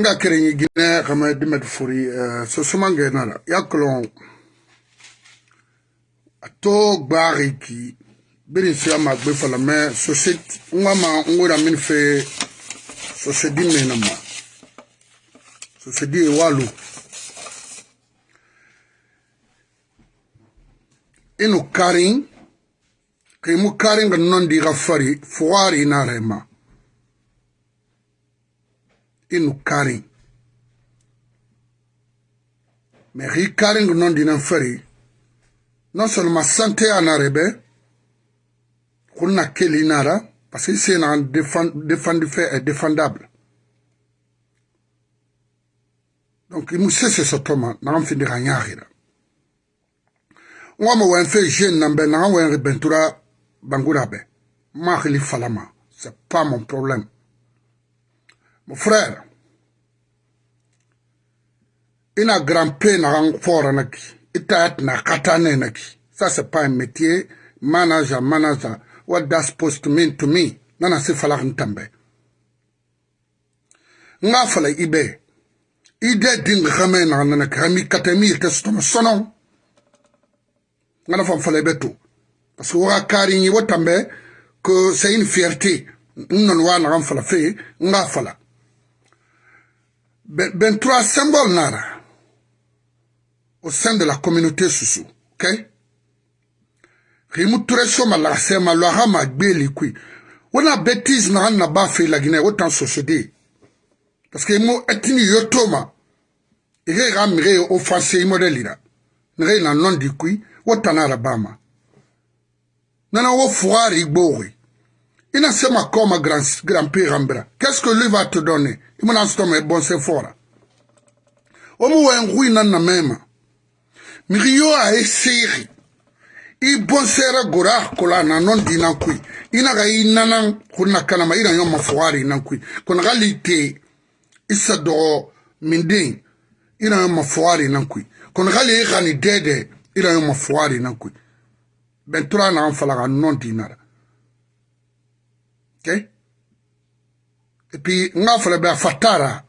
nga kere nyi gine kama dimet furi uh, so sumange nara ya kolon ato gbari ki biri si ama gbe fala me society ngwa ma ngura min fe society me na ma. Society e walu. Inu karin kai mu karin ga non di gafari fuwari na rema inu karin. Mais ri karin ga non di nan fari non seulement santé anarebe kunna keli nara parce que c'est un défendu fait défendable. Donc il mousse ce sotoma na fin de ganyahira ngoma wen fait jeune na wen bentura bangura be ma khili falama c'est pas mon problème. Mon frère ina grand na fora naki itat na katane naki ça c'est pas un métier. Manager manager. What that's supposed to mean to me? Nana si falak ntambe. Nga fala ibe. Ide ding khame na nana kami katami te stomo sono. Ngana fam fala ibe to parce que kari ni wotambe que c'est une fierté. Na fala fe nga fala. Ben, ben trois symboles nara au sein de la communauté Soussou, ok? Rimu ture soma la sema lo hama gbeli kui. Wana bêtise na na ba la Guinée autant société. Parce que mo etini yotoma. Ire ramire offensé là. Nre na non di kui autant na rabama. Nana wo foire gbori. Ina sema comme grand grand père Rambra. Qu'est-ce que lui va te donner? Il m'a dit bon c'est fort. Omu wa ngui na na mema. migi yo aeseiri i bonsɛrɛ gora akola na nɔn di na kui i na ka i nana kun na kanama i na yɔ mafɔgari na kui kɔni ka li te i sa dɔgɔ min den i na yɔ mafɔgari na kui kɔni ka li i ka ni dɛdɛ i na yɔ mafɔgari na kui bɛn tora na an fala ka nɔn di na e la ok? Et puis n ka fɔlɔ bɛ a fa taara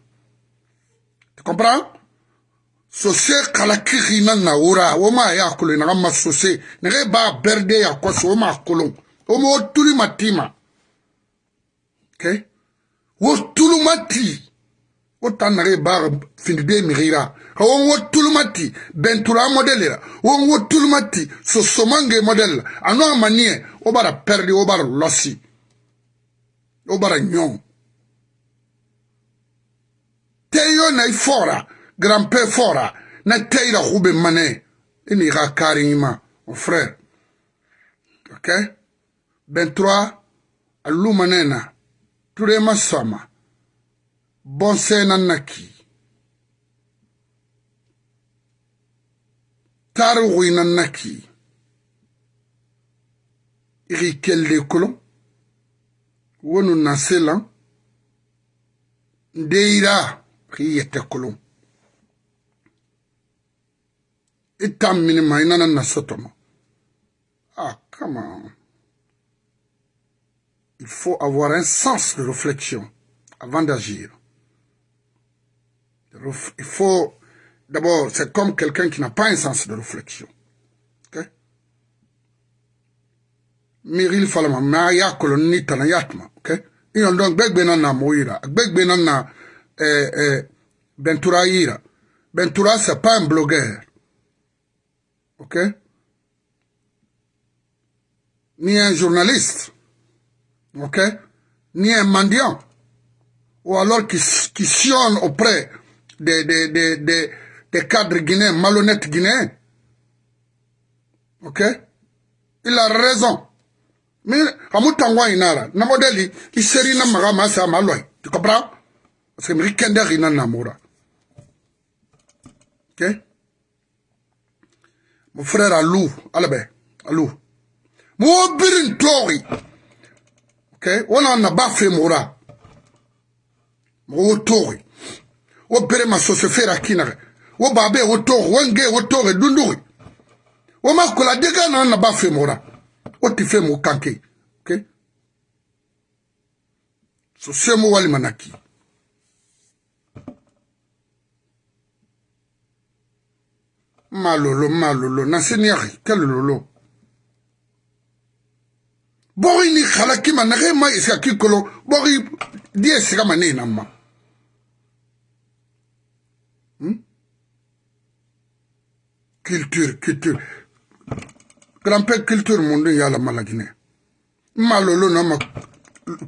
tu comprends? sose kala kixina na wura. Wo ma ya kolon naga ma sose nege ba berde ya koso wo ma kolon wo ma wo tuli ma ti ma okay? wo tulu ma ti wo ta nage ba findide mixira won wo tulu ma ti bentura modele ra won wo tulu ma ti sosomange modele la. Ano a maniye wo bara perdi wo bara losi. Wo bara ɲɔn te yo na i fora grand-père fora na teira khube mane ini ga karima mon frère. Ok? 23 alu manena ture masama bon sena naki taru wina naki iri kelde kolon. Wonu nasela ndeira ri yete kolon itam minima inana na sotomo ah come on. Il faut avoir un sens de réflexion avant d'agir. Il faut d'abord c'est comme quelqu'un qui n'a pas un sens de réflexion. Ok? Miril falama ma ya kolon ni tana yatma ok iyon donc gbegbe na moira gbegbe na na eh, eh, bentura ira bentura c'est pas un blogueur ok? Ni un journaliste, ok? Ni un mendiant, ou alors qui, qui sionne auprès des, des, des, des, cadres guinéens, malhonnêtes guinéens. Ok? Il a raison. Mais, Hamutangwa inara, na modeli, il seri na maga masa maloi. Tu comprends? Parce que Mrikende rina namura. Ok? mon frère Alou, Alabé, Alou. Mon birin tori. Ok, on en a baffé moura. Mon tori. O bere ma sosofera akina. O babe o tori, wenge o tori dunduri. O makola dega na na baffé moura. O ti fe mo kanke. Ok. So semo wali manaki. malolo malolo naseniyagi ke lololo bo go inikgala ke mana ge ma e seka ke ikolo bo go di e seka mane e nang ma hmm? culture culture. Grand pe culture mondo e ya la malakine mmalolo no ma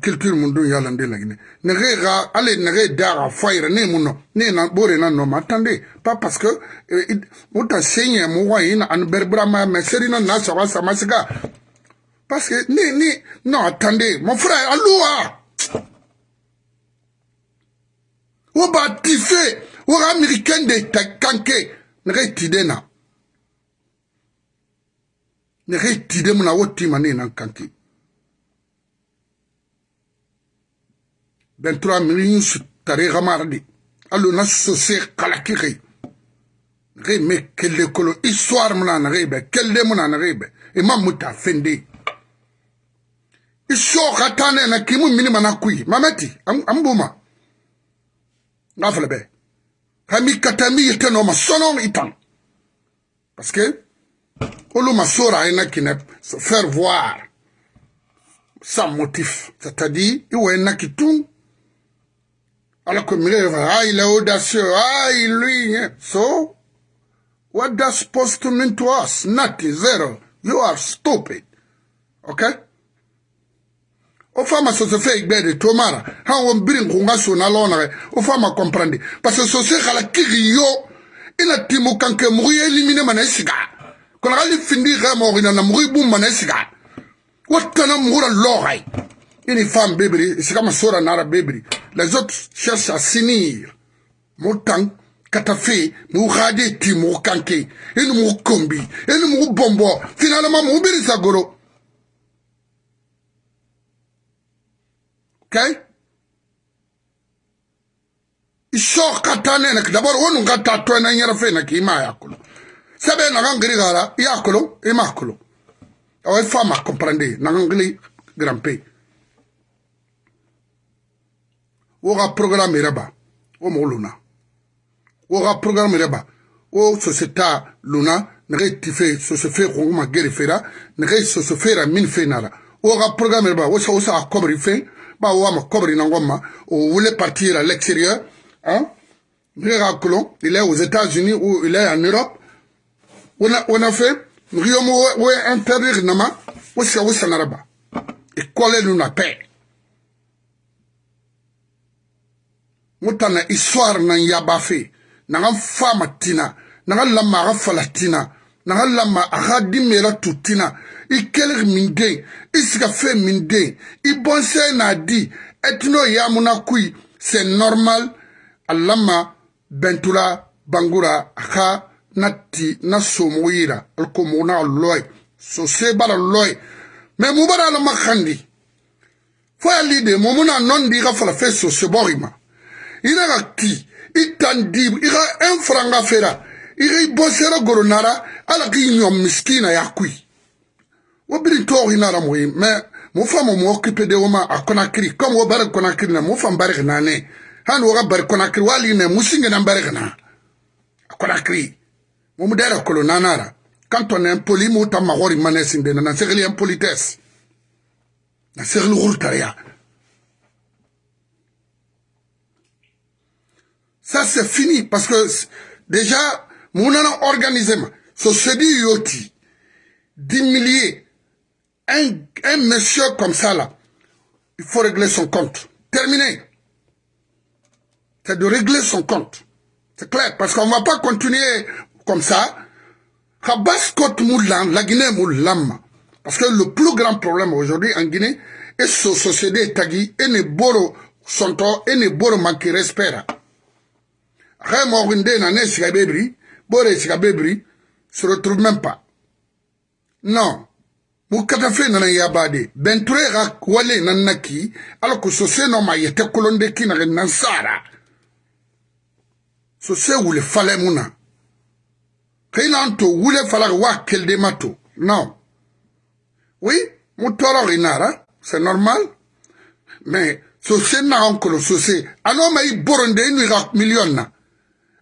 culture mun dun y'a la n den laginɛ nɛgɛ ka hali nɛgɛ da ka fɔ a yɛrɛ ne ye mun nɔ ne ye na b'o de na nɔ ma attendez pas parce que euh, o ta se ɲɛ mɔgɔ ye ani bɛrɛ burama mɛ seri na na saba sama siga parce que ne ne non attendez mon frère allo wa o b'a tife o ka américain de ta kanke. Nɛgɛ tide na. Nɛgɛ tide mun na o ti ma ne ye na kanke. 23 millions su tare gamardi allo na sose kalaki kai nege me kelle kolo histoire muna nege be kelle muna nege be imam muta fende iso katane na kimu mini mana kui. Mameti ambuma ngafale be kami katami yete no ma sono itan parce que olu masora aina kine faire voir. Sans motif. C'est-à-dire iwe na kitung alors que mire ah il est audacieux ah il lui so what that supposed to mean to us? Nothing zero. You are stupid. Okay o fama sose fe igbe de tomara. Ha won birin kunga so na lona o fama comprendre parce que sose kala kiri yo ina timu kanke mu eliminer mana siga kono gali findi ga mo ina na muri bum mana siga watana mura logai Une femme bébé, c'est comme Sora Nara bébé. Les autres cherchent à s'unir. Motan, Katafi, Mourade, Timo, Kanke, et Mourkombi, et Mourbombo, finalement Mourbili Sagoro. Ok? Isor Katanenak, d'abord, on a tatoué un yerfena qui m'a yakolo. Sabe Nangangri Gara, yakolo, et makolo. Ah ouais, femme à comprendre, Nangangri Grampé. Wo ka programme yɛrɛ ba wo mɔgɔ luna wo ka programme yɛrɛ ba wo soseta luna nege tife sosofe kongoma geri fera nege sosofe ra min fe nara. Wo ka programme yɛrɛ ba wo sa wo sa kɔbri fe ba wo ma kɔbri nangoma o voulait partir à l'extérieur hein. Nege ka kolon il est aux États-Unis ou il est en Europe. Wona wona fe riyomo wo interdire nama wo sika wo sanaraba ikole nu na pe ŋo tana histoire naŋ yaba fe. Naŋa faama tina. Naŋa lama aga fala tina. Naŋa lama aga dimeera tu tina. I kelg min den i siga fe min den i bonsee naa di. Etino yamuna kui. C'est normal. A lama bɛntula bangura a ka na ti na somogo yira ali ko mogo naa lɔɛ sosee bala lɔɛ mɛ mu bara ala ma kandi fo ya li de mo mu naa nɔndi i ka fala fe sosebɔgi ma i ra ka ki? I tan di i ka ɛn faranga fera. I ka i bɔ sera goronara ala k'i ɲɔ miskina ya kui. Wo biri tɔɔg i nara moyi mɛ mo fa mo mo okipe de wo ma a konakiri comme wo bari konakiri na mo fan bari ka naane hani wo ka bari konakiri wali ne musingena bari ka na a konakiri mo mu dɛra kolo nanara quand on est impoli mo ta magori manesinde na na segli impolitesse na segli gurtariya ça c'est fini parce que déjà mon organisé so se dit yoti d'humilier un, un monsieur comme ça là il faut régler son compte. Terminé. C'est de régler son compte. C'est clair parce qu'on ne va pas continuer comme ça, la Guinée. Parce que le plus grand problème aujourd'hui en Guinée est ce société tagi et ne boro sonto et ne boro manque respect. Raymond Winde n'a ne sigabebri, bore sigabebri, se retrouve même pas. Non. mu katafe nana yabade. Benture ga wale nanaki alors que sose no yete kolonde kina nansara sose wule fale muna kainan to wule falag wa kelde mato non. Oui mu toro inara c'est normal. Mais so se na onkolo so se ano mai boronde inu ga million na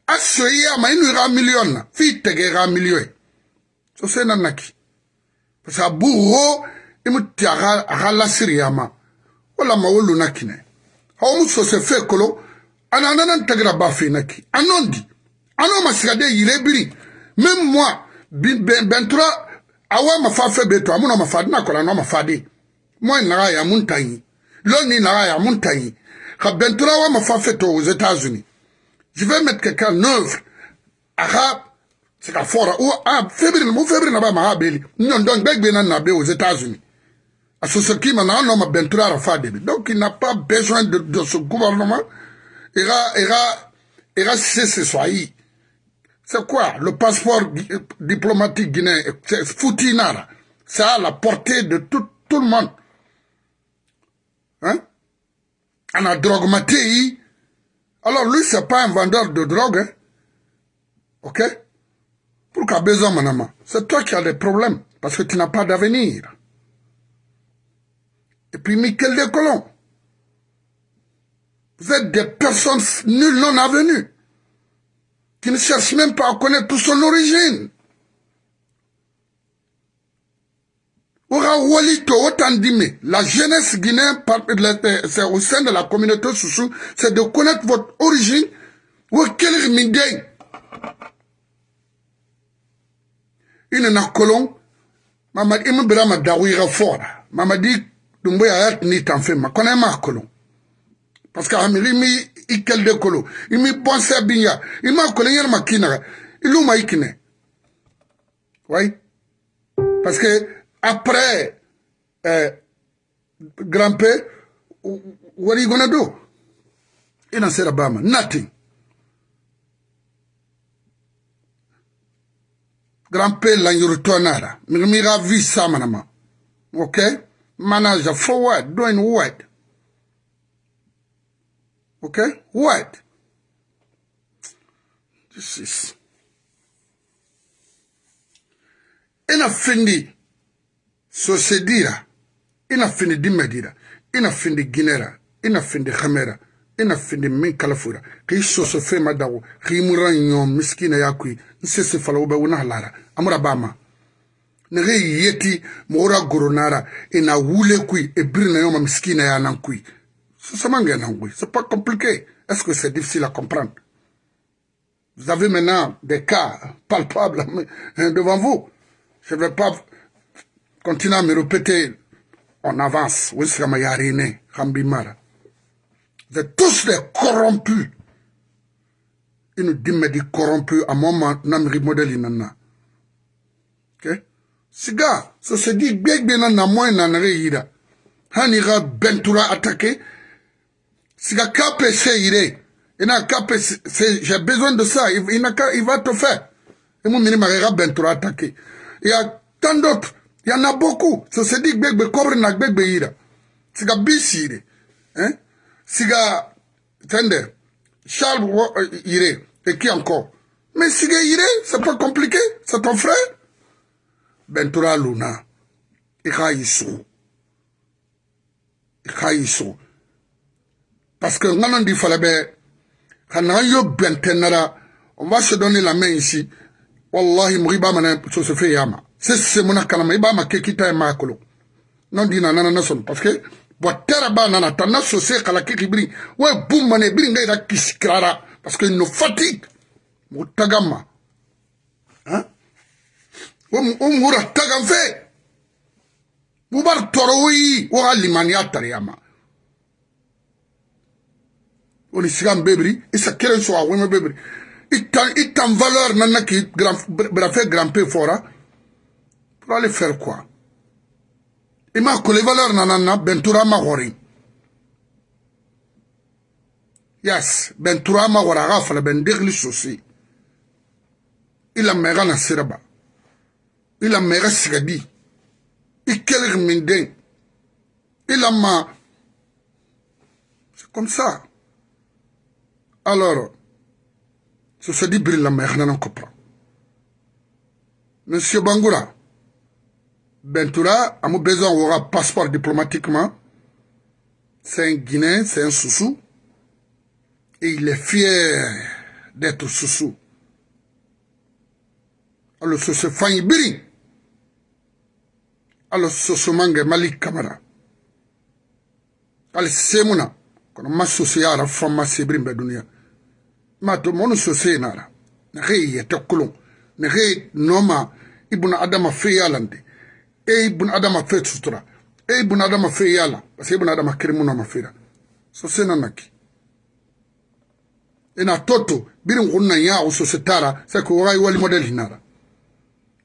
a soyi ama inu ira million. Na fi tege ira million. So se na naki parce que a bu ho imu ti aga lasiri ama wala ma wolu na kine ha mu so se fe kolo ana nana ntagira ba fe naki. Anondi ano masiga de yire biri même moi bentura awa mafa fe beto amuna mafa na kola no mafa de. Moi naga ya muntanyi loni naga ya muntanyi ka bentura wa mafa fe to aux États-Unis je vais mettre quelqu'un en œuvre aha c'est ka fora ou ah février mo février na ba ma beli nyon donc begbe na na be aux États-Unis à ce qui maintenant non ma bentura rafa donc il n'a pas besoin de, de ce gouvernement ira ira ira c'est ce soyez c'est quoi? Le passeport diplomatique guinéen C'est foutinara. C'est à la portée de tout, tout le monde. Hein? On a drogué Alors lui, c'est pas un vendeur de drogue. Hein? Ok? Pourquoi besoin, mon C'est toi qui as des problèmes. Parce que tu n'as pas d'avenir. Et puis Michel Descolons. Vous êtes des personnes nulles non avenues qui ne cherche même pas à connaître toute son origine. La jeunesse guinéenne, c'est au sein de la communauté Soussou, c'est de connaître votre origine. ina na kolon mamadi imu bira ma dawira fora mamadi dumbo ya yat ni tanfe ma kona ma kolon parce que amiri mi ikel de kolo imi bonse binya. Ima kolo yer makina ilu ma ikine oui. Parce que après euh, grand père what are you gonna do? Ina sera bama nothing grand père la yurtonara mi ga vi samanama okay manager forward doing what? Okay? What? This is. Ina findi sosedira. Ina findi dimedira. Ina findi ginera. Ina findi khamera. Ina findi min kalafura. Ki soso fe madawo. Ki mura miskina yakui. Nsese fala ube una halara. Amura bama. Yeti mora goronara. Ina wule kui. Ebirina yoma miskina ya nankui. C'est C'est pas compliqué. Est-ce que c'est difficile à comprendre? Vous avez maintenant des cas palpables hein, devant vous. Je ne vais pas continuer à me répéter en avance. Vous êtes tous des corrompus. Ils nous disent corrompus à mon namri modèle nana. Ok? Siga, ça se dit bien bien na moi yira. Hanira bentura attaqué. sika kape se ire ina kape se j'ai besoin de ça il, il, il va te faire et mon bentura il y a tant d'autres il y en a beaucoup. So se dit gbegbe kobre na gbegbe ira. Sika bisi ire hein? Sika tende Charles ire et qui encore? Mais sika ire c'est pas compliqué. C'est ton frère. Bentura luna. Ika yisu ika yisu parce que ngana di fala bɛ ka na yo bɛntɛnara on va se donner la main ici. Wallahi mɔgɔ i b'a mana sosofɛ y'a ma se se muna kalama i b'a ma kɛ kita ye maa kolo non di na nana na sɔn parce que bɔn tɛrɛ b'a nana ta na sose kala kiki biri wa bu mane biri nga ira kisi kirara parce que no fatigue. Mɔgɔ taga ma hein? O mura taga fɛ bubar tɔrɔ wo yi wo ka limaniya tariya ma oni sigan bebri isa keren so awema bebri. Itan itan valeur nana ki grand brafe grand p fora pour aller faire quoi? I m'a kole valeur nana na bentura ma gɔri yes bentura ma gɔri a k'a fala bɛn degli sosi i lamɛ i ka na siraba i lamɛ i ka sigadi i kelig min den i lama c'est comme ça. Alors sosadi biri lamɛ i kana na kopra monsieur bangura Bangoura, Bentoura a besoin un passeport diplomatiquement. C'est un Guinéen, c'est un soussou. Et il est fier d'être sousou. Alors, ce se fanyi biri. Alors, ce se mange Malik Kamara. Ali semuna. Kono ma soso yara fama sebrin be dunia. Ma to monu soso nara. Na ge yete kulon. Na ge noma ibuna adama fe Eh, e ye bun adama fe sutura e eh, ye bun adama fe y'a la parce que e bun adama kiri mun na ma fera so se na na ki e na to to biri n kun na ya o so se taara c'est que waga wali modèle hinara.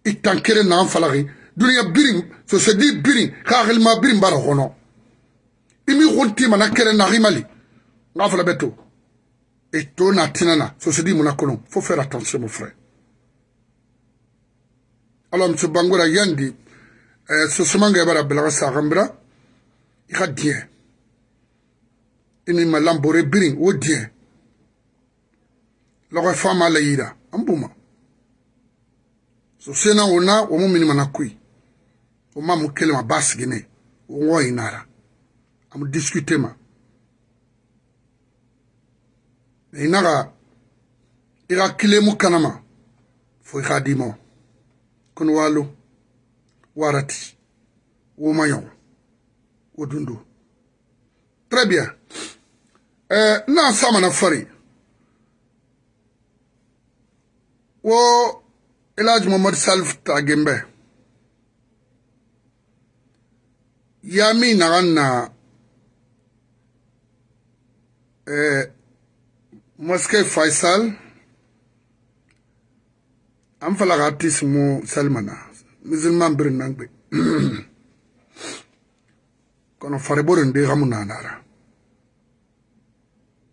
I tan kelen na an falaki duniɲa birin sosedi birin ka hakilima birin bara kɔnɔ i min kun ti mana kelen na himali n'a fana bɛ to e to na tina na sosedi mun na kɔnɔ fo faire attention mon frère. Alors monsieur bangora yandi Euh, sosomanga ebara belaga sagambra ika diɛ ini ma lambore birin wo diɛ lɔgɔ fama la yira an buma sosena wo na wo mu mini mana kui wo ma mu kelema ba sigine wo ŋɔ inara. Amu discute ma. Inaga ika kile mu kanama fo ika dimo kono walo warati wo mayon wo dundo très bien. Eh, na sama na fari. Wo elaj mohamad salif tagembe. Ya min nagan na eh, moske faisal. An falaga tis mu salmana. Musulman birin nan gbe kono fareborin de gamu nanara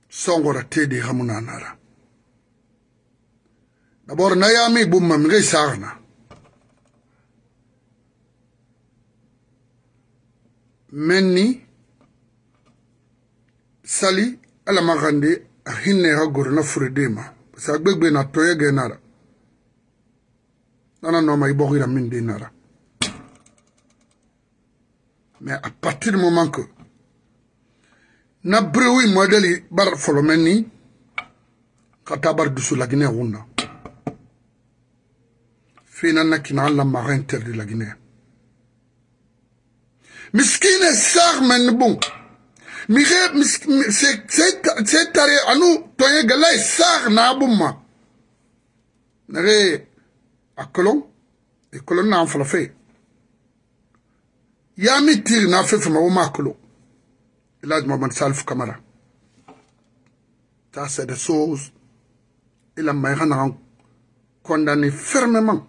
songora te de gamu nanara D'abord, Nayami Boumma Mre Sarna. Menni Sali ala magande hinne ha gorna furidema. Parce que gbegbe na toye genara. nana noma ibogila min dinara mais à partir du moment que na brewi modèle bar folomeni kata bar dusu la guinée wunna fina na kina alla mara interdit la guinée. Miskine sar men bon. Mire c'est tare anu toye galay e sar na bumma nare akolon e kolon na fala fe ya mi tir na fe fe ma ma kolo ilaj Mohamed Salif Kamara ça c'est des choses il a maïra condamné fermement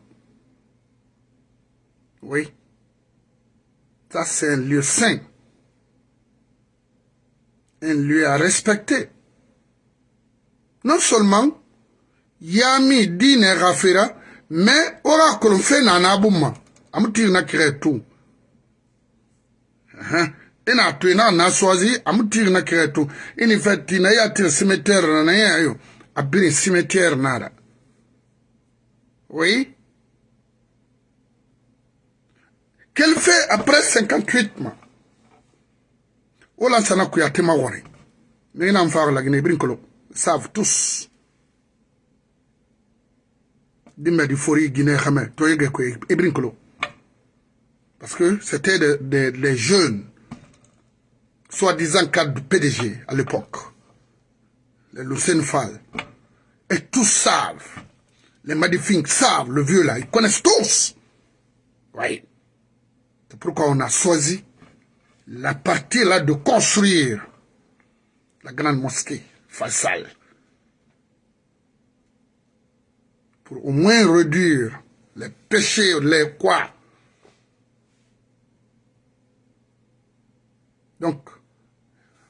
Oui. Ça, c'est un lieu saint. Un lieu à respecter. Non seulement, Yami dine rafira, mɛ ora kolum fe na na abuma. Am tiri na kire tu. Ha ina tu ina na sozi am tiri na kire tu. In fact na ya tiri cimetière na ya yo. Abiri cimetière nara oui? Qu'elle fait après 58 ma ola sana kuyate ma wore ngina mfaro lagine ibrin kolo. Savent tous. Guinée e brincolo. Parce que c'était des de, de, jeunes, soi-disant cadres du PDG à l'époque. Les Lucien. Et tous savent. Les Madifink savent, le vieux là. Ils connaissent tous. Oui. C'est pourquoi on a choisi la partie là de construire la grande mosquée Faisal. Pour au moins réduire les péchés, les quoi. Donc,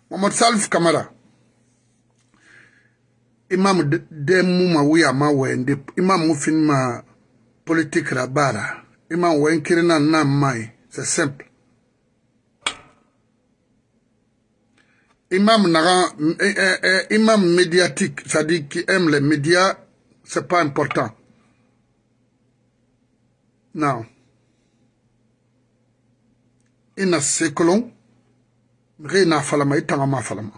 Mohamed Salif Kamara, imam de mouma ouya ma wende, imam moufin ma politique la bara, imam wen kirina na mai. C'est simple. Imam, Nara, eh, eh, eh, imam médiatique, c'est-à-dire qui aime les médias, c'est pas important. Now, ina sekolon, mire ina falama, e itanga ma falama.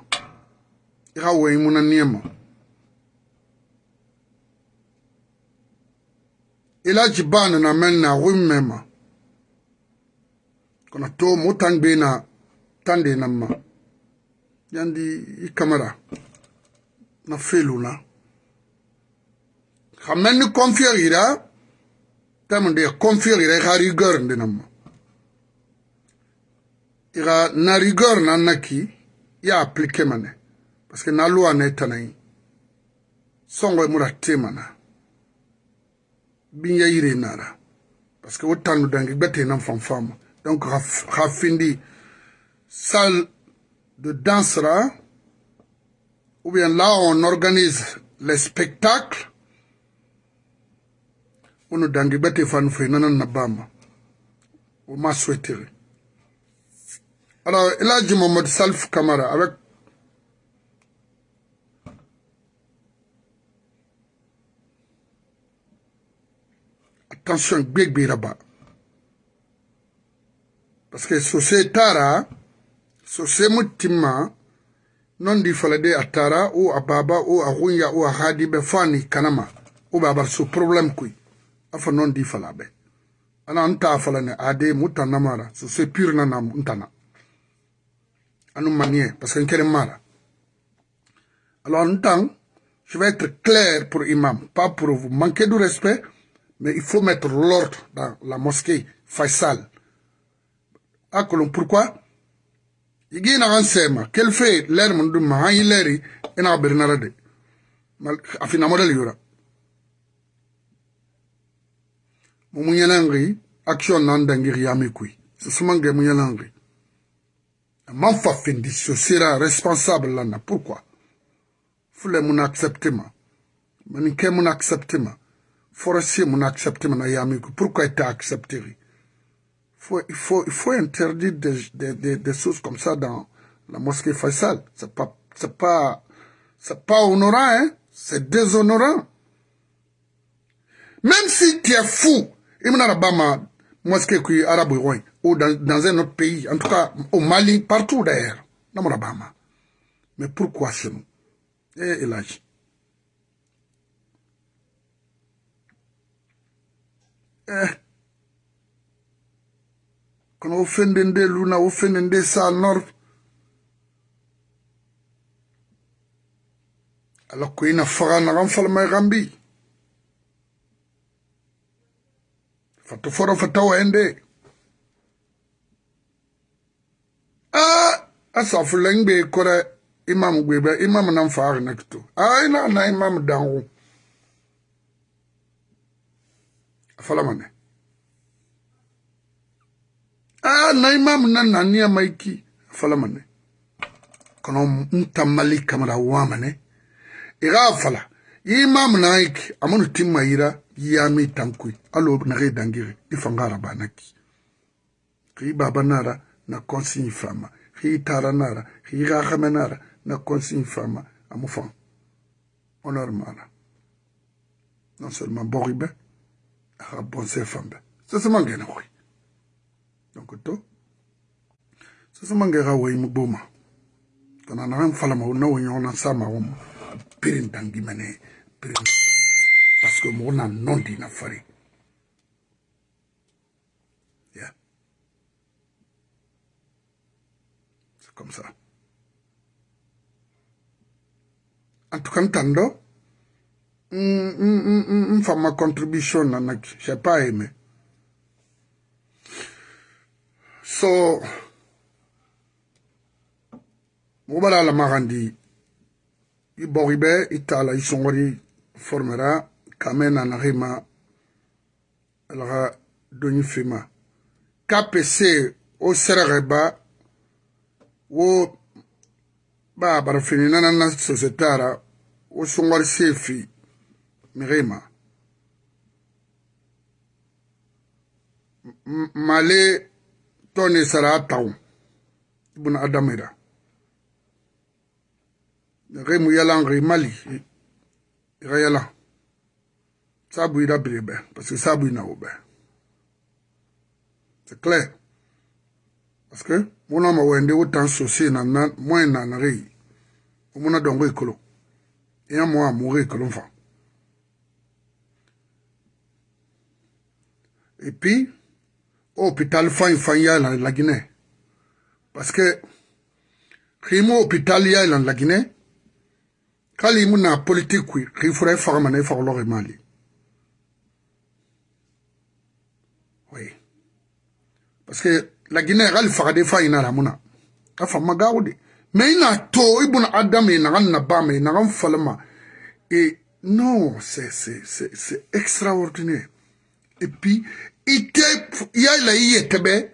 Ira we imuna niyema. Ila jibana na men na wimmema. Kona to mutangbe na tande namma. Yandi ikamara. Na feluna. Na xamen ni confier ira tamunde confier ira xa rigueur ndina ma. Ira na rigueur na naki ya appliquer mane parce que na loi ne tanai songo mura temana bin yire nara parce que wotanu dangi gbete nan fanfama donc Rafindi, salle de danse là, ou bien là on organise les spectacles, ono dangi gbete fanu fe nana na bama o ma souhaiter alors Eladji Mohamed Salif Kamara avec attention gbegbera ba parce que sose tara sose mutima non di falade atara o ababa o agunya o ahadi be fani kanama o babar so problem kuy afa non di fala be. Ana anta fala ne ade muta namara so se pure na nam ntana anu manier parce que nkere mara. Alors ntang je vais être clair pour imam. Pas pour vous. Manquer de respect mais il faut mettre l'ordre dans la mosquée Faisal. Akolon pourquoi? Igi na kan sema kel fe ler mun dum ma yi leri ina bernara de mal afina model yura mu munyalangi action nan dangir yami kui ce sumange munyalangi man fa fendi ce sera responsable là pourquoi? Fule mun accepter ma mani ke mun accepter ma forestier mun accepter ma na yami kui pourquoi était accepté? Faut, il, faut, il faut interdire des, des, des, des, choses comme ça dans la mosquée Faisal. C'est pas, c'est pas, c'est pas honorant, hein? C'est déshonorant. Même si tu es fou, il m'a pas mosquée qui arabe ou dans, dans un autre pays, en tout cas au Mali, partout d'ailleurs, Mais pourquoi chez nous? Eh, Elage. Eh, kono wo fende nde luna wo fende nde sa nord ala ko ina faga nagan falmay gambi fatu foro fatawa ende a asafuleng be kore imam gwebe imam nan faga nakto a ina na imam dangu afalamane ah na imam na nania maiki fala mane. Kono nta mali kamara wamane iga fala imam na iki. Amanu timma ira yami tankue alo nage dangire ifangara banaki. Ri baba nara na konsigne fama ri tara nara ri gagame nara na konsigne fama amu fan honor mara non seulement bori be aga bonse fambe sesema ngene koy donc to. Sesema ngega woy mu boma kana na fala ma na wonyo na sama wo pirin tangimene pirin que mo na non di na fari yeah. C'est comme ça. En tout cas tando mm, mm, ma contribution na nak j'ai pas aimé. So mobala la magandi i bogibe i tala i songori formera kamena na rima alaga donyi fima kpc o serege ba wo ba barafini nana na societara o songori sefi mirima. Male tɔni sara taw ibn adamira. Nge mu yalan nge mali ga yalan saa bui da bere bɛ parce que saa bui na wo bɛ c'est clair. Parce que wona ma wende wo tan sosie na na moye na na ge wo mona dongo e kolo e ya mo a mo ge kolo fa et puis au hôpital fa fa ya la la Guinée. Parce que khimo hôpital ya la la Guinée kali mu na politique kui khifura fa ma na e fa lo ge mali. Parce que la Guinée gal farade fa ina la muna afa magawdi mais ina to ibun adam ina na ba me ina falma et non c'est c'est c'est extraordinaire. Et puis ite yala iye tebe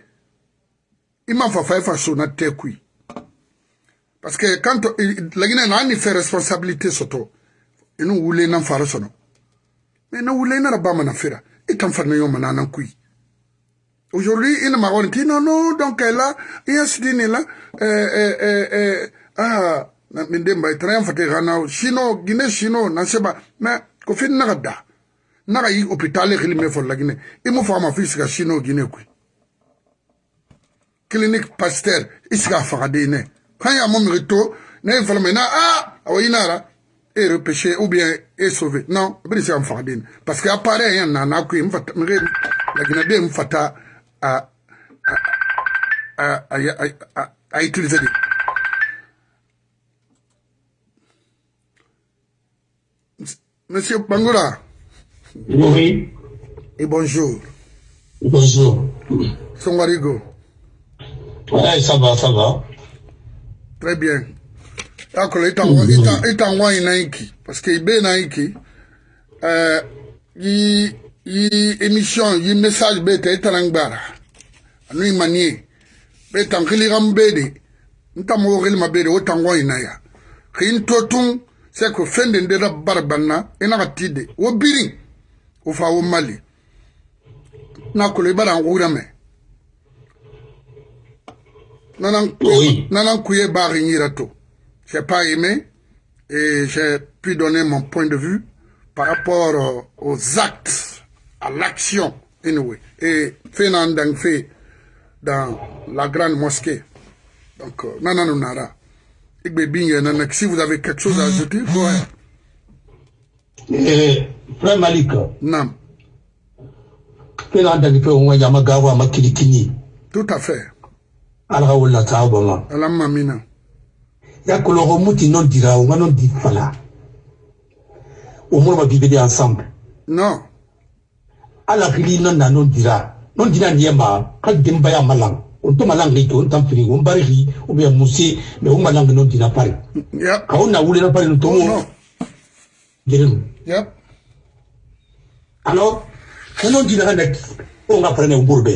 ima fa fa fa so na tekui parce que quand lagina na ni fait responsabilité soto inu wule nan fara sono mais na wule na ba mana fera itam fa na yo mana nan kui Aujourd'hui, il m'a dit, non, non, donc là, il y a ce dîner-là, euh, euh, euh, euh, ah, min de mbai train fate gana sino gine sino na seba na ko fin na da na ga yi hôpital khili me fo lagine e mo fama fi sika sino gine ku clinique pasteur isika fa de ne kan ya mo mito na fala me na a awinara ah, ah et repêché ou bien et sauvé. Non bri c'est en fa de parce que apparaît rien na na ku mfata me la gine de mfata a a a a utiliser Monsieur Bangoura, Oui. Et bonjour. Bonjour. Songarigo. Ouais, ça va, ça va. Très bien. D'accord, il t'envoie une Nike. Parce qu'il est Nike. Euh, il y émission, message. Anu manier. Bête en kiliram bede. Ntamo ril ma bede, autant wa inaya. Kin totun, c'est que fin de ndera barbana, ena tide. Wo biring. o fa wo mali na kolo i bara n wura mɛ nanan kuye bari yira to j'ai pas aimé et j'ai pu donner mon point de vue par rapport aux actes à l'action anyway et fait nan fait dans la grande mosquée donc nanan nara igbe binye nanak si vous avez quelque chose à ajouter ouais. Eh, frère Malik. Nam. Kena ndani pe unwa yama gawa makilikini. Tout à fait. Alga wala taaba ma. Alamma mina. Ya koloro muti non dira unga non di fala. Umur ma bibede ensemble. Non. Ala kili non na non dira. Non dira niyema kal demba ya malang. Unto malang rito untam firi umbari ri ubya musi me umalang non dira pari. Yep. Kauna wule na pari ntomo. Oh, non. Gerenu. Yep. alors kano dina nek o nga prene umburbe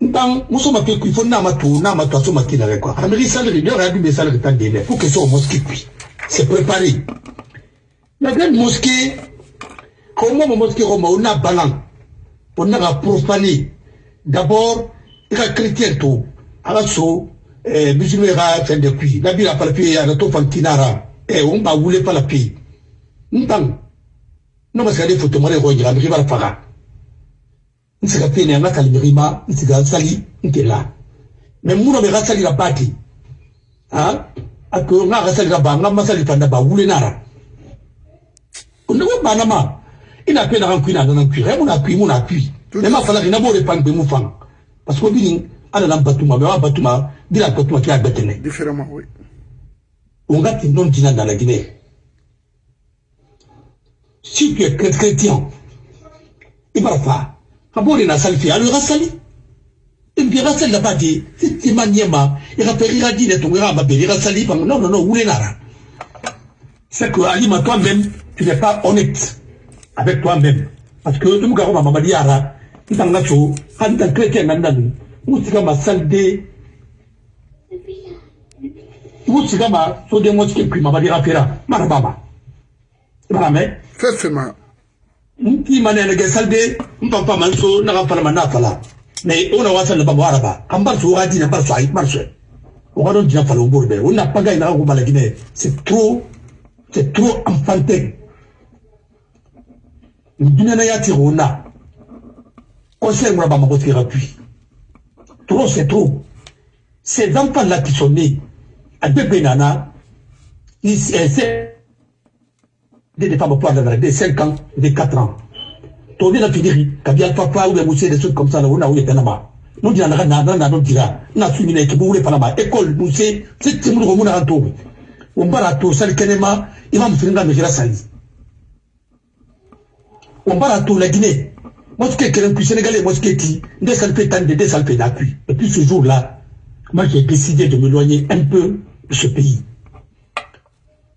ntang muso ma pe ku fo na ma tu na ma tu so ma kina re quoi ameri salari de ra du be salari tan de ne pour que so mosquée puis c'est préparé la grande mosquée comment ma mosquée roma on a balan on a profané d'abord il a chrétien tout ala so eh musulman ra fin de puis la bira par puis ya to fantinara eh on ba wule pas la puis ntang no ma sika de foto mare ko jira mi bara faga nsika pene anga kalimiri ma nsika sali nkela me muno be gasali la pati ha ako nga gasali la banga masali panda ba wule nara ndo ba na ma ina pena kan kuina nan kuira muna kui muna kui me ma fala ina bore pan be mu fang parce que bini ana nan batuma wa batuma bila batuma kia betene Différemment, oui. on a non dina dans la Guinée si tu es chrétien, il va pas. Kabori na sali alors il va sali. Et puis il va sali là-bas dit, si tu m'as niema, il faire il dit, ton ira mabé, il va sali, non, non, non, est nara? C'est que, Alima, toi-même, tu n'es pas honnête avec toi-même. Parce que, tu me gardes ma maman diara, tu t'en as chaud, quand tu es chrétien, nandan, ou tu ma salde, ou tu ma, so de mosquée, puis ma maman. Fera, marabama. Marame, Fefema. nti mane na gesalde mpampa manso na ka fala na fala mais ona wasa na babu araba kan bar so wadi na bar so ay bar so o ga don dina fala o borbe on na ina ko bala gine c'est trop c'est trop enfantin dina na yati rona conseil moi ba mako tira puis trop c'est trop ces enfants là qui sont nés à nana ils des femmes de de 5 ans, de 4 ans. to ni na fidiri kabi alpha pa ou bien moussé des trucs comme ça là on a où est tanama. Non dira na na na na dira na su mina ke bure panama. École moussé c'est timu ko muna to on bara to sal kenema imam firinga me jira sali on bara to la Guinée. Mosquée kelen puis sénégalais mosquée ti des salpé tan de des salpé d'appui. Et puis ce jour là moi j'ai décidé de m'éloigner un peu de ce pays.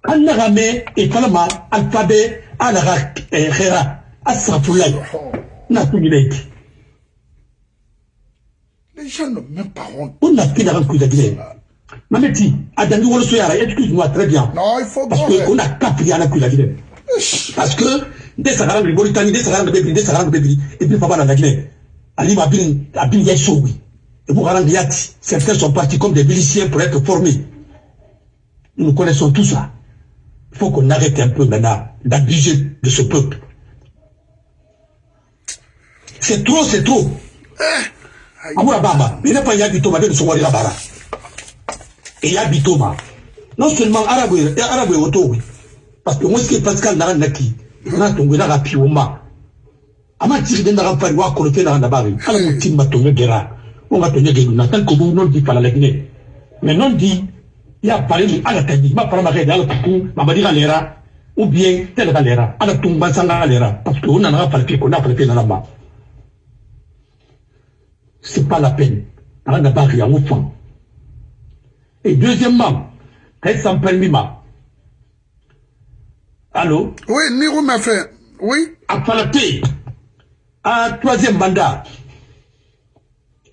An naga me e falama alphabet a naga xera a safulay na tuñinayki Les gens n'ont même pas honte. on na ki naga kuida gine mameti a dangi wolo soyara excuse moi très bien. Non, il faut parce voir. que on a kapri ana kuida gine parce que nde sagaranga libolitani nde sagaranga bebiri nde sagaranga bebiri et puis papa na gine alima abin abin yai sowi et garanga yati certains sont partis comme des miliciens pour être formés nous connaissons tout ça il faut qu'on arrête un peu maintenant d'abuser de ce peuple. C'est trop, c'est trop. Amoura Bamba, il n'a pas Yabito, mais il sont allés là-bas. Et Yabito, non seulement Arabe Arabe auto, parce que moi, ce qui est Pascal Naranaki, n'a tombé dans la pioma. Ama tiri den daga fari wa kolofe na ndabari ala ko timma to ngera on ga to ngera na. Tan ko bu non di pala la mais non di ya pare ni ala taji ma para ma ke ala ku ma badi galera ou bien tel galera ala tumba sanga galera parce que on en a pas le qu'on a pas le na lamba c'est pas la peine. Et deuxièmement allô Oui, Niro m'a fait. Oui. à Palapé, un troisième mandat,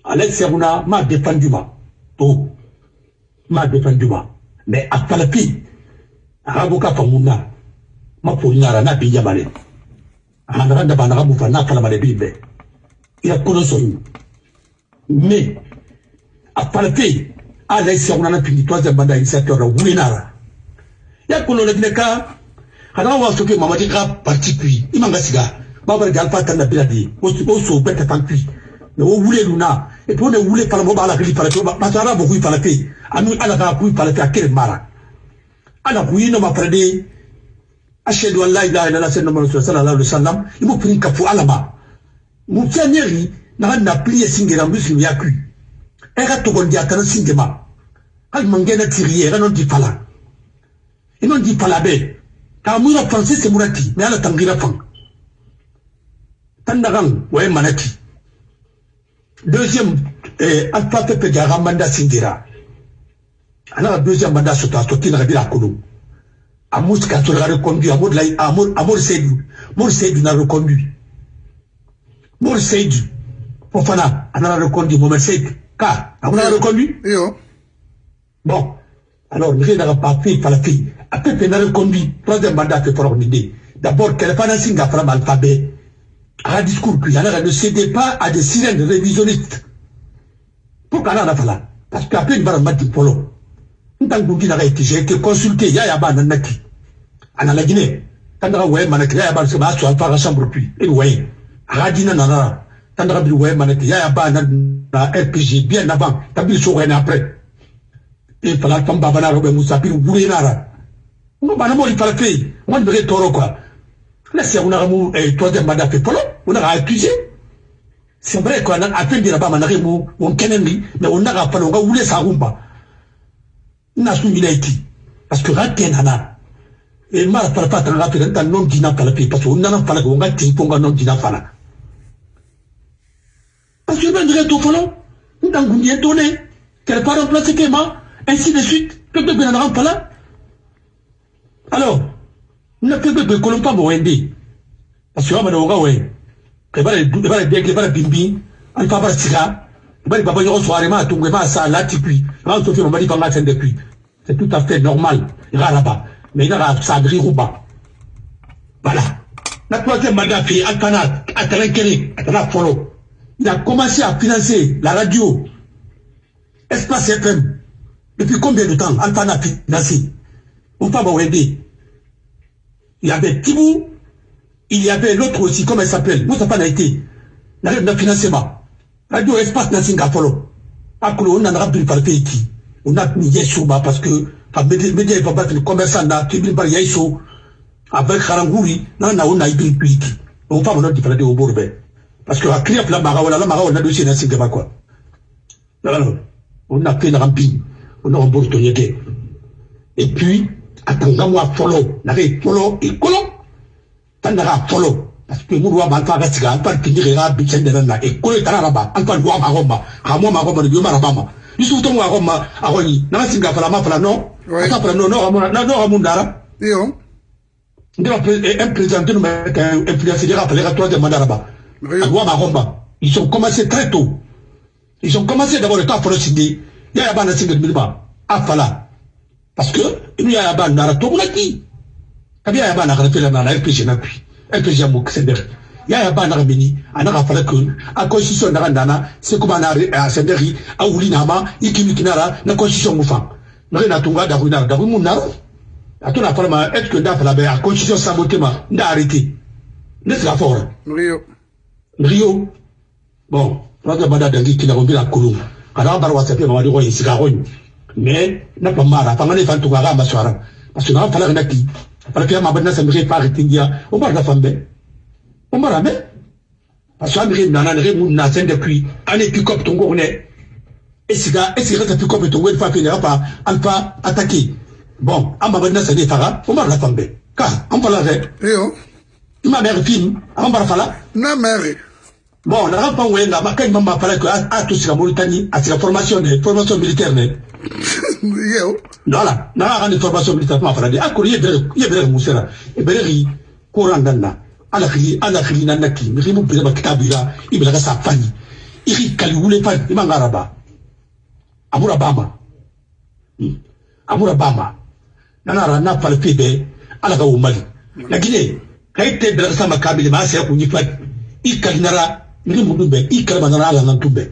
Alex Seruna m'a défendu ma. Oh, m'a défendu ma. Mais à Palapé, Araboka Famuna, m'a pour une arana bien malé. Anaranda Banara Moufana Falamale Bible. Il a connu. Mais, à Palapé, Alex Seruna n'a fini troisième mandat initiateur de Wouinara. Il a connu le Gneka, kana wa soke mamadi ka parti kui. I man ka siga. B'a bari alpha tan na bila de o o so bɛɛ tɛ tan kui. Mɛ o wule lu na. Et puis o de wule fana o b'a la kili fana pe. Parce que ala bɔ kui fana pe. Ani ala ka kui fana pe a kere mara. Ala kui no ma fana de ashhadu an la ilaha illallah sallallahu alaihi wasallam. I mo prin ka fu ala ma. Mu tianyeri na na prier singera muslim ya kui. E ka togondi atana singema hali mangena tiriye ka non di fala i non di fala be ka mura français c'est murati mais ala tangira fan tandagan waye manati. Deuxième eh, alpha pepe jaga manda singira ana deuxième manda soto atoti na kabila kono amus ka to la reconduit amor la amor amor seydou. Mor seydou na reconduit. Mor seydou. Fofana ana reconduit momer seydou. Ka amuna reconduit? Yo. Bon, alors, nous avons pas fait par la fille. Après, nous avons conduit troisième mandat. D'abord, qu'elle pas signe l'alphabet. À un ne cédez pas à des sirènes révisionnistes. Pourquoi là, a là? Parce qu'après, nous avons dit polo. J'ai été consulté, il y a un. En la Guinée, quand a il y a un chambre puis. Et. Quand on a il y a un RPG bien avant, après e ra ngo bana mo fala fe mo be toro quoi. La c'est on a mu troisième mandat fait polo on a accusé. C'est vrai quoi. Na afin dira ba manare mu on kenen ni mais on a pas nga wule sa na ni laiti parce que raté nana. E mara para pa tan raté tan non dina pala pe parce que on na pala ko nga tin ko nga non dina parce que ben dire to donné qu'elle pas remplacer Kema ainsi de suite. Pepe pas là. Alors, que l'on pas Wende. Parce que va les bien que va bimbi, depuis. C'est tout à fait normal. Il va là-bas. Mais il a Sadri Rouba. Voilà. La troisième mandat fait Altana, Altana Kéré, Follow. Il a commencé à financer la radio, Espace FM, depuis combien de temps Alpha n'a financé? On. Il y avait Tibou, il y avait l'autre aussi, comment il s'appelle? Moussa n'a été. N'a pas financement. Radio Espace n'a Singapore. Akolo, on a un par qui. On a mis Yeshua parce que, média et papa, le commerçant pas mis Yeshua. Avec Harangouri, non, on a eu une on fa mono difala de o borbe parce que akria pla maga wala la maga wala dossier na singa quoi on a fait la rampi on a rembourse et puis atanga moi follow na re follow et kolo tanda ga follow parce que mu wa ba fa ga tiga pa kindi ga bi chen de na e kolo tara ba an pa wa ma gomba ha mo ma gomba de ma ba ma yusu to mo gomba a goni na singa fala ma fala no ata fala no no no no dara yo nde un président de nous influencer rappeler à troisième mandat là-bas. À Douama Romba ils ont commencé très tôt. Ils ont commencé d'abord le temps pour le signer. Il y a un single minimum à Fala parce que il y a un nara to bunaki kabi ya bana kana fela na RPG na puis RPG mo ksender ya ya bana beni anaka fala que a constitution na ndana comme na a senderi a wuli na ma ikimi kinara na constitution mo fa na tunga da ruina da ruina atona fala ma est que nda fala be a constitution saboté ma nda arrêté? Ne sera fort? Rio. Rio. Bon raga bada dangi kila ko bila kulum kana bar wasa pe ma wadi ko yisiga ko mais na pa mara pa ngane fan tuga ga maswara parce que na fala na ki fala pe ma bana sa mi fa arrêté dia o bar da fambe. O mara me? Parce que amiri nana ne mu na sen depuis ane pick up tongo ne esiga esiga ta pick up tongo fa pe ne pa alpa attaquer bon an ma ka film fala? Na mɛri bon formation de formation militaire ne iyo voilà na ka ka ni formation militaire ma fala de a kori ye bɛrɛ ye bɛrɛ mun sera e bɛrɛ ki koran dan na ala ki ala ki na na ki mi ki mu bɛrɛ ba kitabu ira i bɛrɛ ka sa fani i ki kali wule fani i ma ngara ba amura bama. Amura bama. Nanara na palpe be ala ka umali. Lakini kaite bela sama kabile ma sai kunyi fa i kalinara ni mudu be i kalma nara ala nan tube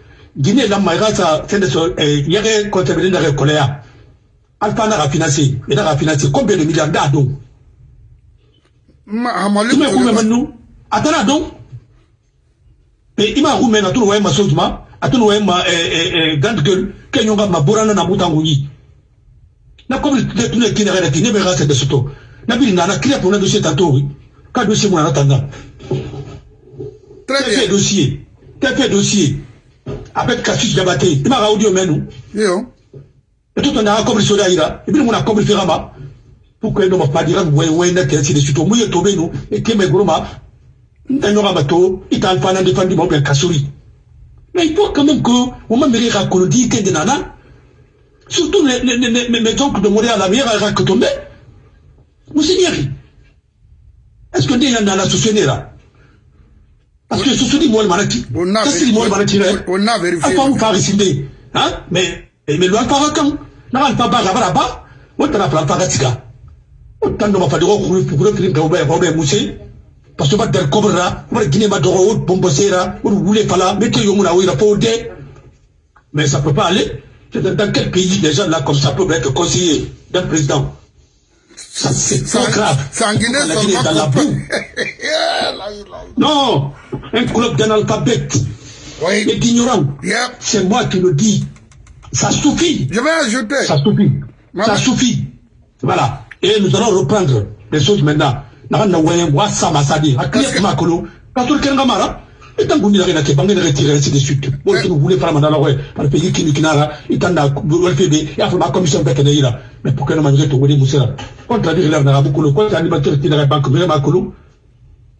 guinée la mai rasa tende so yare comptabilité na rekolea alpha na financer et na financer combien de milliards d'ado ma hamali tu me kume manu atana donc. Et ima kume na tu wa ma sojuma atunu wa ma grande gueule. Kenyo nga maburana na mutangu yi na comme le tune kine rena kine be rasa de soto na bili na na clé pour le dossier tantôt ka dossier na tanga très bien. dossier? Dossier? Avec Cassius Diabaté il m'a audio menu iyo et tout on a comme soda ira. Et puis mon a comme firama pour que no pas dire ouais ouais na qu'est-ce de suite. Mo yeto benu et que me groma n'anyora bato ital fana de fandi mo be kasuri mais il faut quand même que on m'a à Kolodi que de nana surtout les les les les oncles de Montréal la meilleure à que tomber vous signez est-ce que déjà dans la société là parce que des On a ça c'est des mots malaki là on a vérifié. apa hein? Mais mais loin par na ba on t'a la fa tika on t'a pour ba ba musse parce que ba der cobra ba guiné ma dogo o bombosera o voulez pas là. Mettez yo muna wira pour dé. Mais ça peut pas aller. Dans quel pays les gens là comme ça peuvent être conseillers d'un président? Ça c'est trop grave la Guinée est dans la boue. Non un club d'analphabètes et oui. D'ignorants yep. C'est moi qui le dis. Ça suffit. Je vais ajouter. Ça suffit. Ça suffit. Voilà. Et nous allons reprendre les choses maintenant. Parce que- Ka qu'on dirait que bangi na retirer ainsi de suite. Bon, voulez faire mandala ouais, par le pays qui nous kinara, itanda WFB, il y a la commission de Keneira. Mais pour que nous mangions tout le monde, contraire l'air n'a beaucoup le compte animateur qui pas banque, mais ma kolo.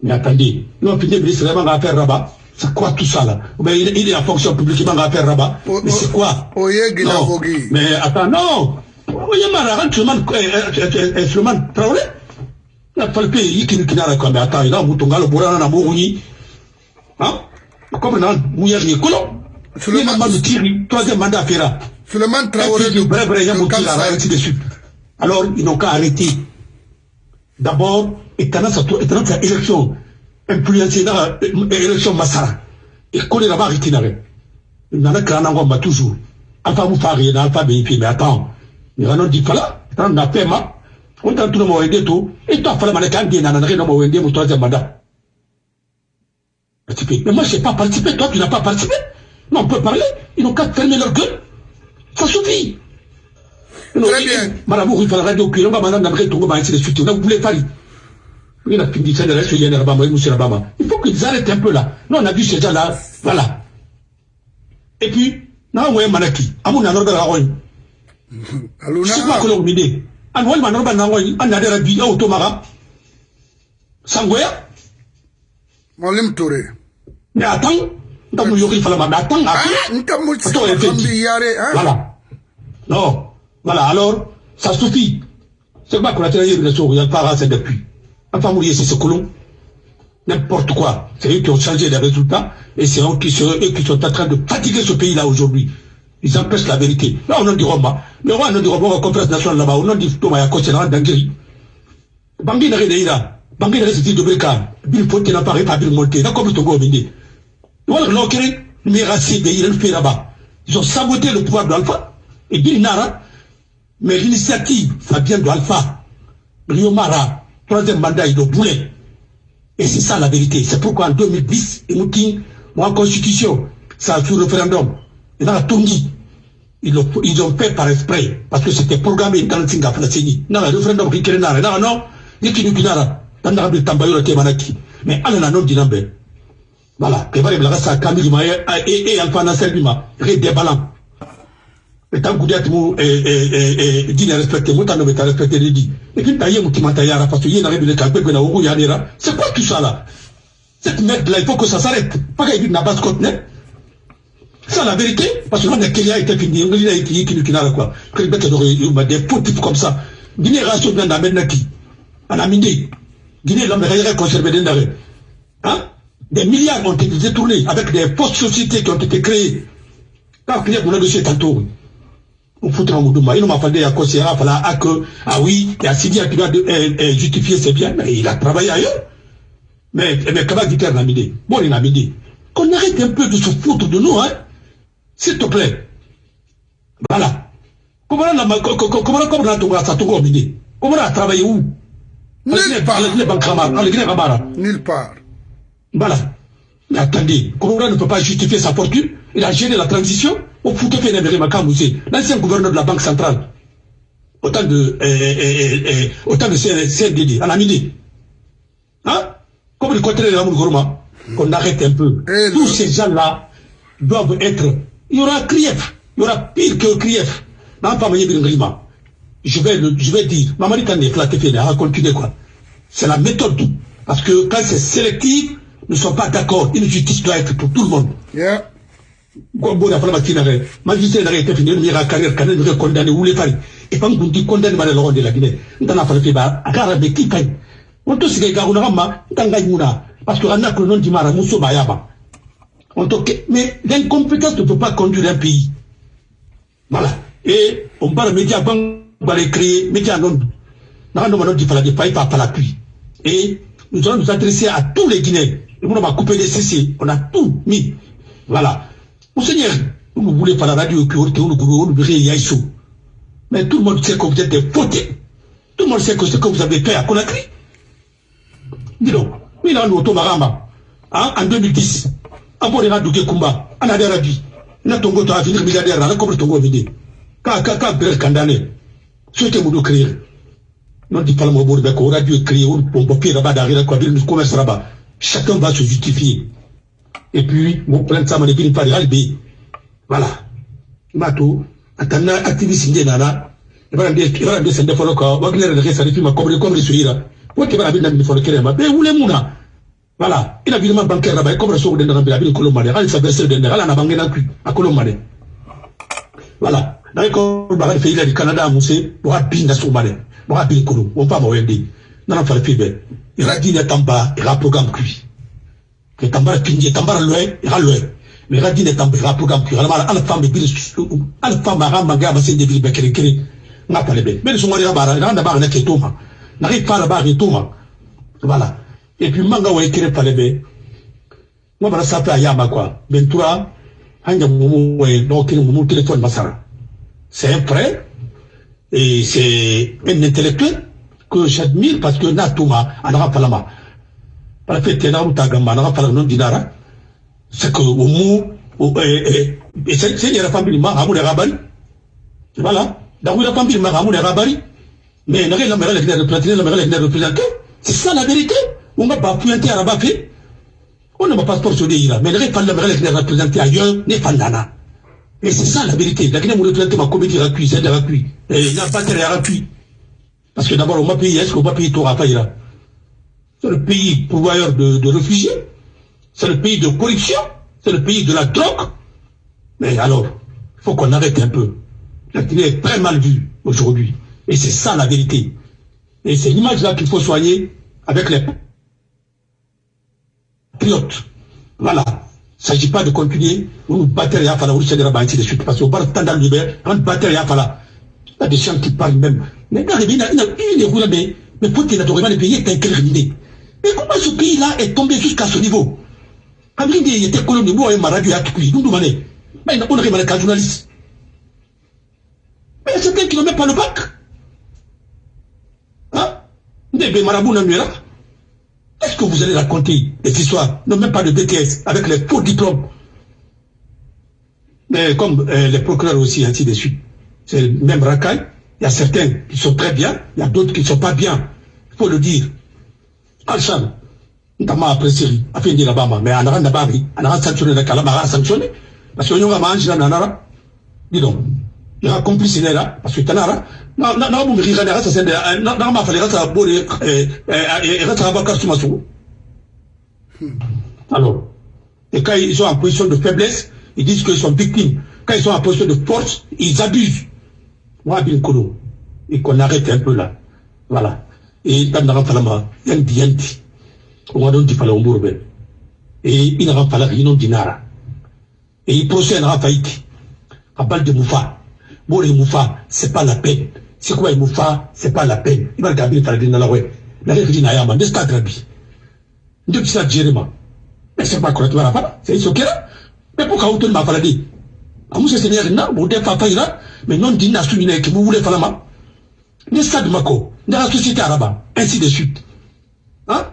Mais attendez, nous on finit ministre vraiment à faire rabat. C'est quoi tout ça là? Mais il, il est en fonction publique, il va faire rabat. Oh, Mais oh, c'est quoi oye gila non, mais attends, non Oye, Mara, Suleiman Traoré? Il a fallu payer qui qui il a moutonga le bourana na mouni. Hein? Comme dans Mouyari Kolo. Il m'a tiré, troisième mandat à faire. Suleiman Traoré puis, bref, bref, il y a de de suite. Alors, ils n'ont qu'à arrêter. D'abord, étonnant sa élection. influencé na élection masara et kone na ba ritinare nana krana ngomba toujours alpha mu fari na alpha be mais attends ni ranon di fala tan na pema on tan tuno mo wende to et toi fala mané kan di nana na mo wende mu troisième mandat participer mais moi je n'ai pas participé toi tu n'as pas participé non on peut parler ils n'ont qu'à fermer leur gueule ça suffit Très bien. Madame, il radio cuire, on va maintenant d'abord tomber ainsi de suite. On a voulu faire. Il a fini ça, il reste sur Bama, monsieur Bama. Il faut qu'ils arrêtent un peu là. Non, on a vu ces gens-là, voilà. Et puis, na on manaki, amu na norba la roy. Aluna. C'est quoi que l'on mide? An wal man norba na roy, an na dera bi auto mara. Sangoya? Molim Touré. Mais attends, dans mon yori fala mais attends? Voilà. Non. Voilà, alors, ça suffit. C'est pas qu'on a tiré une leçon, il pas assez depuis. Enfin, vous c'est ce colon. N'importe quoi. C'est eux qui ont changé les résultats et c'est eux qui, sont, eux qui sont en train de fatiguer ce pays-là aujourd'hui. Ils empêchent la vérité. Là, on a dit Roma. Mais on a dit Roma, conférence nationale là-bas. On a dit Thomas Yako, c'est là, Dangiri. Bangui n'a rien là. Bangui n'a rien de Breka. Bill Fonte n'a pas réparé le monter. Là, comme le Togo a Ils ont saboté le pouvoir d'Alpha. Et Bill Nara, mais l'initiative, ça vient d'Alpha. Rio Mara, troisième mandat, il doit bouler. Et c'est ça la vérité. C'est pourquoi en 2010, et Moutin, moi, constitution, ça a fait référendum. Et dans la Tongi, ils ont, ils ont fait par esprit, parce que c'était programmé dans le Singa Flasini. Non, le référendum qui est là, non, non, il y a nous kinara, dans la Rabbi Tambayo, la Temanaki. Mais à la non dinambe. Voilà. Et voilà, il y a ça, Camille, et Alpha Nasser Bima, ré déballant. Et tant que vous êtes dit respecté, vous t'en avez respecté les dit. Et puis, parce que y a une de calpe, que vous avez C'est quoi tout ça là? Cette merde là, il faut que ça s'arrête. Pas qu'il y base côte net. C'est la vérité, parce que là, il y a été fini, il y a été qui qui n'a quoi. Il y a des fautifs comme ça. Guinée bien d'amener qui En Amindi. Guinée, l'homme est conservé d'un arrêt. Des milliards ont été détournés avec des fausses sociétés qui ont été créées. Quand il y a un dossier tantôt, on foutra un moudou, il m'a fallu à à fala à que, ah oui, il y a Sidi qui doit justifier ses biens, mais il a travaillé ailleurs. Mais, mais comment dit en Amindi Bon, il a Amindi. Qu'on arrête un peu de se foutre de nous, hein S'il te plaît. Voilà. Comment on a, ça Amindi Comment on a travaillé où? Nulle part. part. Nulle part. Voilà. Mais attendez, Kouroura ne peut pas justifier sa fortune. Il a géré la transition. Au Makamoussé, l'ancien gouverneur de la Banque centrale. Autant de, euh, euh, euh, autant de CNDD, en Amini. Hein? Comme le contraire de la Gourma, qu'on arrête un peu. Eh, Tous le- ces gens-là doivent être. Il y aura Krief. Il y aura pire que Krief. Je vais le, je vais dire, Mamadi Kane est flatté, fait, à continuer quoi. C'est la méthode. Parce que quand c'est sélectif, ne sommes pas d'accord. Une justice doit être pour tout le monde. Yeah. Gombo da fala makina re. Magistrat na été fini mira carrière carrière de condamné ou les pari. Et pas qu'on dit condamné le de la Guinée. Ndana fala fi ba akara be ki kay. On to sige ga una ma tanga yuna parce que on a que non di mara muso ba yaba. On que mais l'incompétence ne peut pas conduire un pays. Voilà. Et on parle média bang va les créer média non. N'a pas pas la. Et nous allons nous adresser à tous les Guinéens. Les. On a tout mis. Voilà. Monseigneur, vous ne voulez pas la radio que vous ne voulez Yaïsou. Mais tout le monde sait que vous êtes des. Tout le monde sait que ce que vous avez fait à Conakry. Dis donc, il a un automarama. Hein, en 2010, en bon état de Kumba, en a des radis. Il a ton goto à finir milliardaire, là, comme le tongo vide. Quand, quand, quand, Brel Kandane, c'était mon créer. Non, radio créer, on peut papier là-bas. Chacun va se justifier. Et puis, mon plan ça m'a dit pas de. Voilà. Mato, atana activiste ndé nana. Et voilà, et voilà, des sende folo ko, wagner de resa de fima comme comme suira. Wote bana bin na folo kere ma, be wule muna. Voilà, il a virement bancaire là-bas, comme so de na bin ko lomane, al sa verser de na, ala na bangena ku. Voilà. Dans ko ba fait il du Canada musé, bo bin na so mane. Bo bin ko, on pas mo wende. Na fa fibe. Il a dit na tamba, il a programme cuit ke tambara pinje tambara loe ira loe mais ira dine tambara programme ki ala ala femme bi ala femme ara manga ba se de bi bekere kere nga pale be mais so ngori bara ira nda ba na ke toma na ri fala ba ri toma voilà. Et puis manga wa ikire pale be ngo bara sape ayama quoi. Bentura hanja mumu wa no kire mumu téléphone masara c'est un frère et c'est un intellectuel que j'admire parce que na tuma palama para dinara. C'est que au mu et c'est c'est yara famille ma amu de rabari. Voilà donc la famille ma mais n'a la mère la représenter la c'est ça la vérité. On va pas à on pas passeport sur des mais pas ailleurs n'est pas nana et c'est ça la vérité. La Guinée ma comédie gratuite c'est il a pas de parce que d'abord on m'a payé est-ce qu'on payer tout à c'est le pays pourvoyeur de, de réfugiés c'est le pays de corruption c'est le pays de la drogue. Mais alors, il faut qu'on arrête un peu. La Guinée est très mal vue aujourd'hui. Et c'est ça la vérité. Et c'est l'image-là qu'il faut soigner avec les patriotes. Voilà. Il ne s'agit pas de continuer. On battre à Fala, on s'est ainsi de suite. Parce qu'on parle tant dans le on battre à Fala. Il y a des gens qui parlent même. Mais pays, il y a mais, mais pour qu'il ait le pays est incliné. Mais comment ce pays-là est tombé jusqu'à ce niveau? Kabili de était colon de moi et ma radio à Tukui, nous demandons. Mais on a remarqué un journaliste. Mais c'est ne met pas le bac. Hein? Ndebe Marabou Nanuera. Est-ce que vous allez raconter des histoires, non même pas de BTS, avec les faux diplômes Mais comme euh, les procureurs aussi, ainsi de suite. C'est le même racaille. Il y a certains qui sont très bien, il y a d'autres qui ne sont pas bien. Il faut le dire. Alchan, ntama apprécié afin de là-bas mais anara nabari anara sanctionné la kala mara sanctionné parce que nyonga manji na nanara dis donc il y a complice là parce que tanara na rira na ça c'est na ma fallait ça bore eh eh ça casser maso alors et quand ils sont en position de faiblesse ils disent qu'ils sont victimes quand ils sont en position de force ils abusent et qu'on arrête un peu là. Voilà. Et dans la falama yanti yanti on don di fala umburu ben. Et il n'a pas la non dinara et il procède à faillite à balle de moufa. Bon les moufa c'est pas la peine. C'est quoi les moufa? C'est pas la peine. Il va regarder faire dans la ouais la règle dit n'ayama de stade rabi de ça jéréma mais c'est pas correct voilà pas c'est ce qu'il a mais pourquoi on te m'a fallu dire amu se seigneur na bon des papa ira mais non dina souligner que vous voulez faire la main de stade mako de la société arabe ainsi de suite. Hein?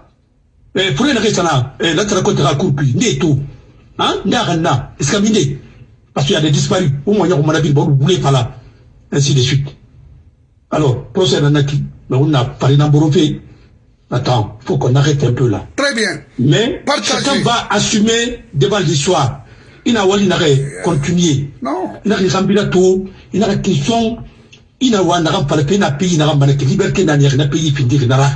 Eh fure na kesana eh la tara kota ka kurpi ne to hein nda parce qu'il y a des disparus. Au moins on m'a dit bon vous voulez pas là. Ainsi de suite. Alors procès mais on a parlé dans borofé. Attends faut qu'on arrête un peu là. Très bien. mais Partagez. chacun va assumer devant l'histoire ina wali na continuer Non. ina ki sambila to ina question ina wa na ka pe na pays na ka bana liberté na na pays findi na ra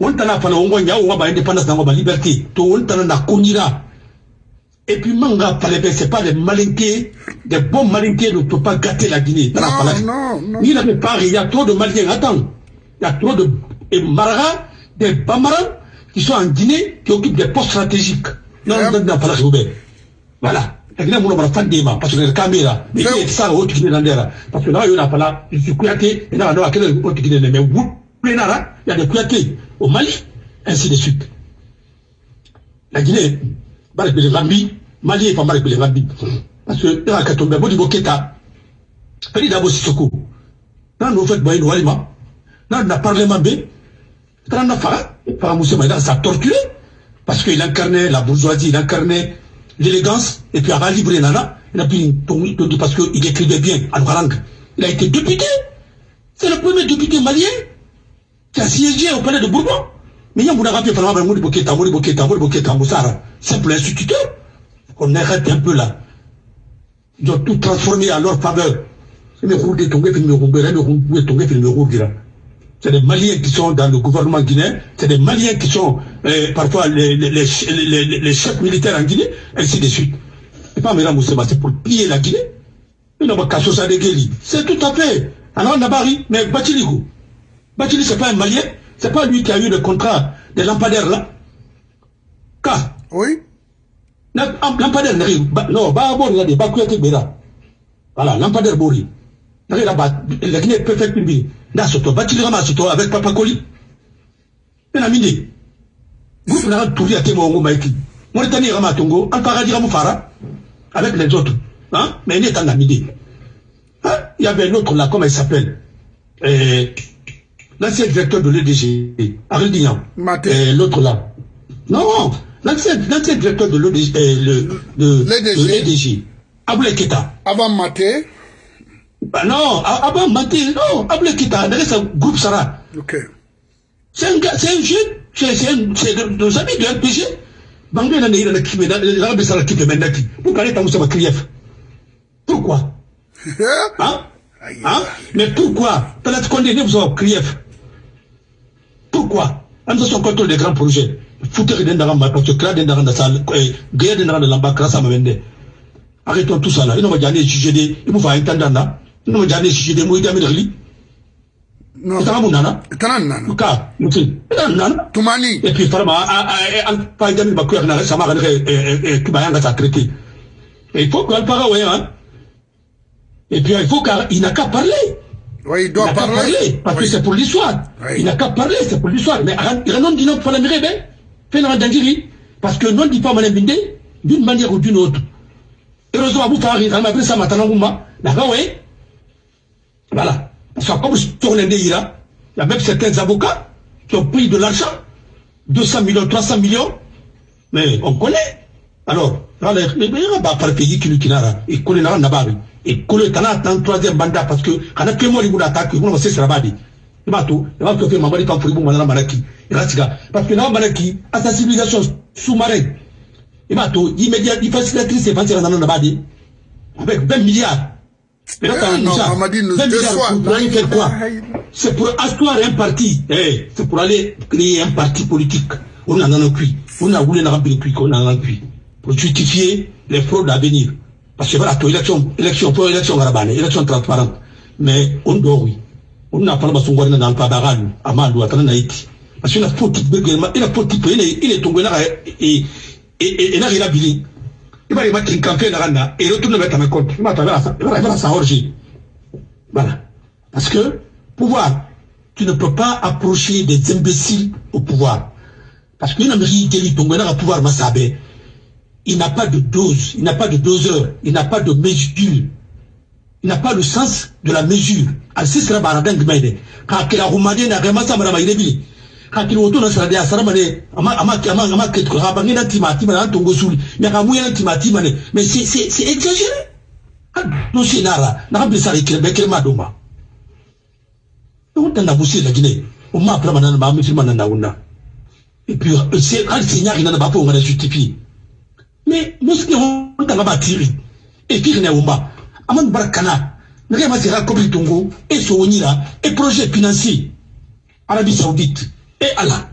wontana fana wongo nya wongo ba indépendance nango ba liberté to wontana na konira et puis manga palebe c'est pas les malinqués des bons malinqués ne peuvent pas gâter la Guinée la Non, non, non. ni la plupart il y a trop de maliens attends il y a trop de et Maraga des Bamarans qui sont en Guinée qui occupent des postes stratégiques non non non palais Roubaix voilà. La Guinée mon bara fandema parce que caméras mais il est ça au Guinée dans parce que là il y a pas là je suis Kouyaté et là on a quel autre Guinée mais vous Plénara, il y a des au Mali, ainsi de suite. La Guinée, Barak Bele Rambi, Mali est pas Barak Bele Rambi. Parce que, a qu'à tomber, Bodi Boketa, Feli Dabo Sissoko, dans nos fêtes, Boyen Walima, dans le Parlement B, dans le Fara, Fara Moussa Maïda, ça torturé, parce qu'il incarnait la bourgeoisie, il incarnait l'élégance, et puis avant libre Nana, il a tonne parce qu'il écrivait bien, à Ouarang. Il a été député. C'est le premier député malien qui a siégé au palais de Bourbon. Mais il y a un simple instituteur. On arrête un peu là. Ils ont tout transformé à leur faveur. C'est des Maliens qui sont dans le gouvernement guinéen, c'est des Maliens qui sont euh, parfois les, les, les, les, les- les chefs militaires en Guinée, ainsi de suite. Et pas Mera Moussema, c'est pour piller la Guinée. C'est tout à fait. Alors, Nabari, mais Bachiligo. Bachili, c'est pas un Malien, c'est pas lui qui a eu le contrat des lampadaires là. Car, Oui. am- lampadaire n'arrive, non, il y a des Bakuyate Bera. Voilà, lampadaire Bori. La Guinée est perfecte, Bibi. Bachili Rama, surtout, avec Papa Koli. Il a mindi. groupe na touri ate mongo maiki Mauritanie rama tongo al paradis ramu fara avec les autres. Hein? Mais il est en amidé hein? il y avait un autre là comment il s'appelle? Euh, l'ancien directeur de l'EDG Ariel Dignan. Euh, l'autre là. Non l'ancien directeur de l'EDG euh, le, de l'EDG Aboulé Keta avant Maté bah non avant Maté non Aboulé Keta c'est un groupe Sarah ok c'est un, c'est un jeune, c'est nos amis de RPG. Bangé n'a pas ça la kibe mendaki. Pourquoi les? Pourquoi? Hein? Hein? Mais pourquoi? Vous avoir krief. Pourquoi? Am son contrôle des grands projets. Foutre den dans ma parce que guerre grâce à ma. Arrêtons tout ça là. Ils n'ont pas jamais jugé ils m'ont fait entendre là. N'ont pas jamais jugé des mots d'Amérique. non itanga mu nana itana nana ka muti. Ita nana tumani. Et puis farama al pa jami ba kuya na sama ga ke ki ba yanga sa traité et il faut qu'elle parle ouais hein et puis il faut qu'il n'a qu'à parler oui il doit il parler. parler parce oui. que c'est pour l'histoire. Oui. il n'a qu'à parler c'est pour l'histoire. Mais il non dit non pour la mire ben fait na dangiri. Parce que non dit pas mané binde d'une manière ou d'une autre. Heureusement vous faire il m'a pris ça maintenant nguma. D'accord oui voilà. Parce que comme je tourne il y a même certains avocats qui ont pris de l'argent 200 millions 300 millions. Mais on connaît. Alors les meilleurs bah par pays qui qui n'a et connaît là n'a pas et connaît tana dans troisième mandat parce que quand on moi il attaque il va se sera badi il va tout. Il va il là parce que na manaki à sa civilisation sous-marine il va tout. Immédiat il facilitatrice c'est pas dans na badi avec 20 milliards mais là, t'as non, ça. Mamadi nous 20 milliards déçoit. pour aller faire quoi C'est pour asseoir un parti. Eh, c'est pour aller créer un parti politique. On en a cuit. On a voulu un cuit, on a un cuit. Pour justifier les fraudes à venir. Parce que voilà, toi, élection, élection, pour élection garabane, élection transparente. Mais on doit, oui. On n'a pas besoin de dans le pabaral, à Malou, à Tananaïti. Parce qu'il a faut type, il a faut type, il est, il est tombé là, et, et, et, et, là, il a bilé. Il va y avoir une campagne là, et retourne mettre à ma compte. Il va faire sa orgie. Voilà. Parce que, pouvoir, tu ne peux pas approcher des imbéciles au pouvoir. Parce qu'une Amérique qui est tombée dans le pouvoir, Massabé, il n'a pas de dose, il n'a pas de doseur, il n'a pas de mesure. Il n'a pas le sens de la mesure. Ainsi sera baradang gmede. Quand il a roumadi na gama sa mara irebi. Il retourne sur la sara mane ama ama ama ama na timati mana tongo suli. Mais quand mouya na timati mane mais c'est c'est c'est exagéré. No sinara na t'a boussi la Guinée. On m'a appelé maintenant ma musulman na. Et puis c'est quand c'est na. Mais. Et puis barakana. Nage ma sera kobi tongo et et projet financier. Arabie Saoudite et Allah.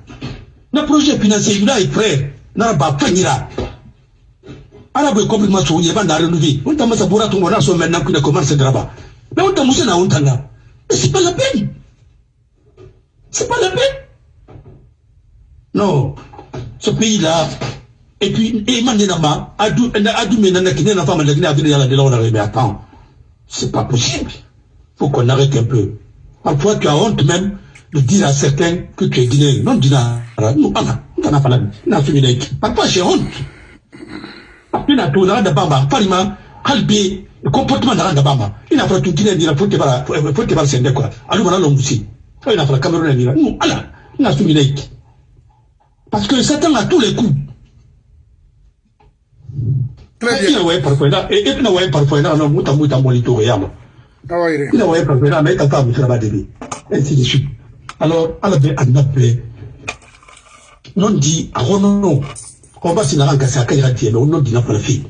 Na projet financier il est prêt. Na ba panira. Arabe est complètement soigné, il va n'a relevé. On t'a massa bourra tongo na so maintenant qu'il commence à graver. Mais on t'a moussé na on t'a là. Mais c'est pas la peine. C'est pas la peine. Non. Ce pays-là, et puis, et maintenant, Adou, Adou, Menana, qui n'est pas mal de Guinée, la de l'on mais attends, c'est pas possible. Faut qu'on arrête un peu. Parfois, tu as honte même de dire à certains que tu es guinéen. Non, Dina, nous, Allah, on t'en a pas la vie. Parfois, j'ai honte. Tout, n'arrête pas, parlement, halbé, le comportement pas, il n'a pas tout guinéen, il a faut te voir, faut te voir, c'est quoi. Alors, a l'homme aussi. Il n'a pas la Cameroun, il nous, Allah, il a tout guinéen. Parce que Satan a tous les coups. Très bien. ina waye farko ina e ina waye farko ina no muta muta moli to ya mo Awayre. ina waye farko ina mais debe ainsi de suite alors ala be anape non di arono no ko ba sina ranka sa kaya tie no non di na fala fi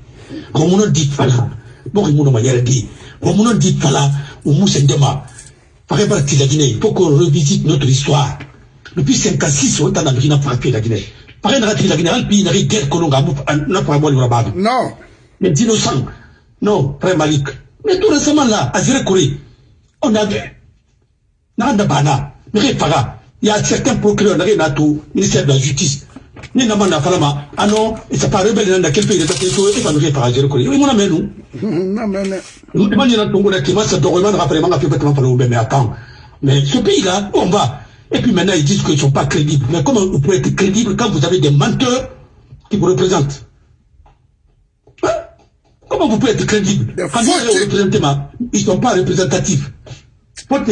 ko mo non di fala? Ko mo no manière di non di fala o mu sendema fare partie de la Guinée il faut qu'on revisite notre histoire. Depuis 56 on t'a na frappé la Guinée. Pare na la Guinée al pi na guerre ko no ngamu na pa mo ni rabadu Non. mais d'innocents. Non, frère Malik. Mais tout récemment là, à Zérekouré, on a Bana, Mire Faga, il y a certains procureurs, tout, ministère de la Justice. Ni n'a pas falama, ah non, et ça paraît rebelle dans quel pays de et pas nous. Oui, mon ami, nous. Non, mais, mais. Nous demandons à Tongo qui mais attends. Mais ce pays-là, on va? Et puis maintenant, ils disent qu'ils ne sont pas crédibles. Mais comment vous pouvez être crédible quand vous avez des menteurs qui vous représentent? Hein? Comment vous pouvez être crédible? Quand ils ne sont pas représentatifs.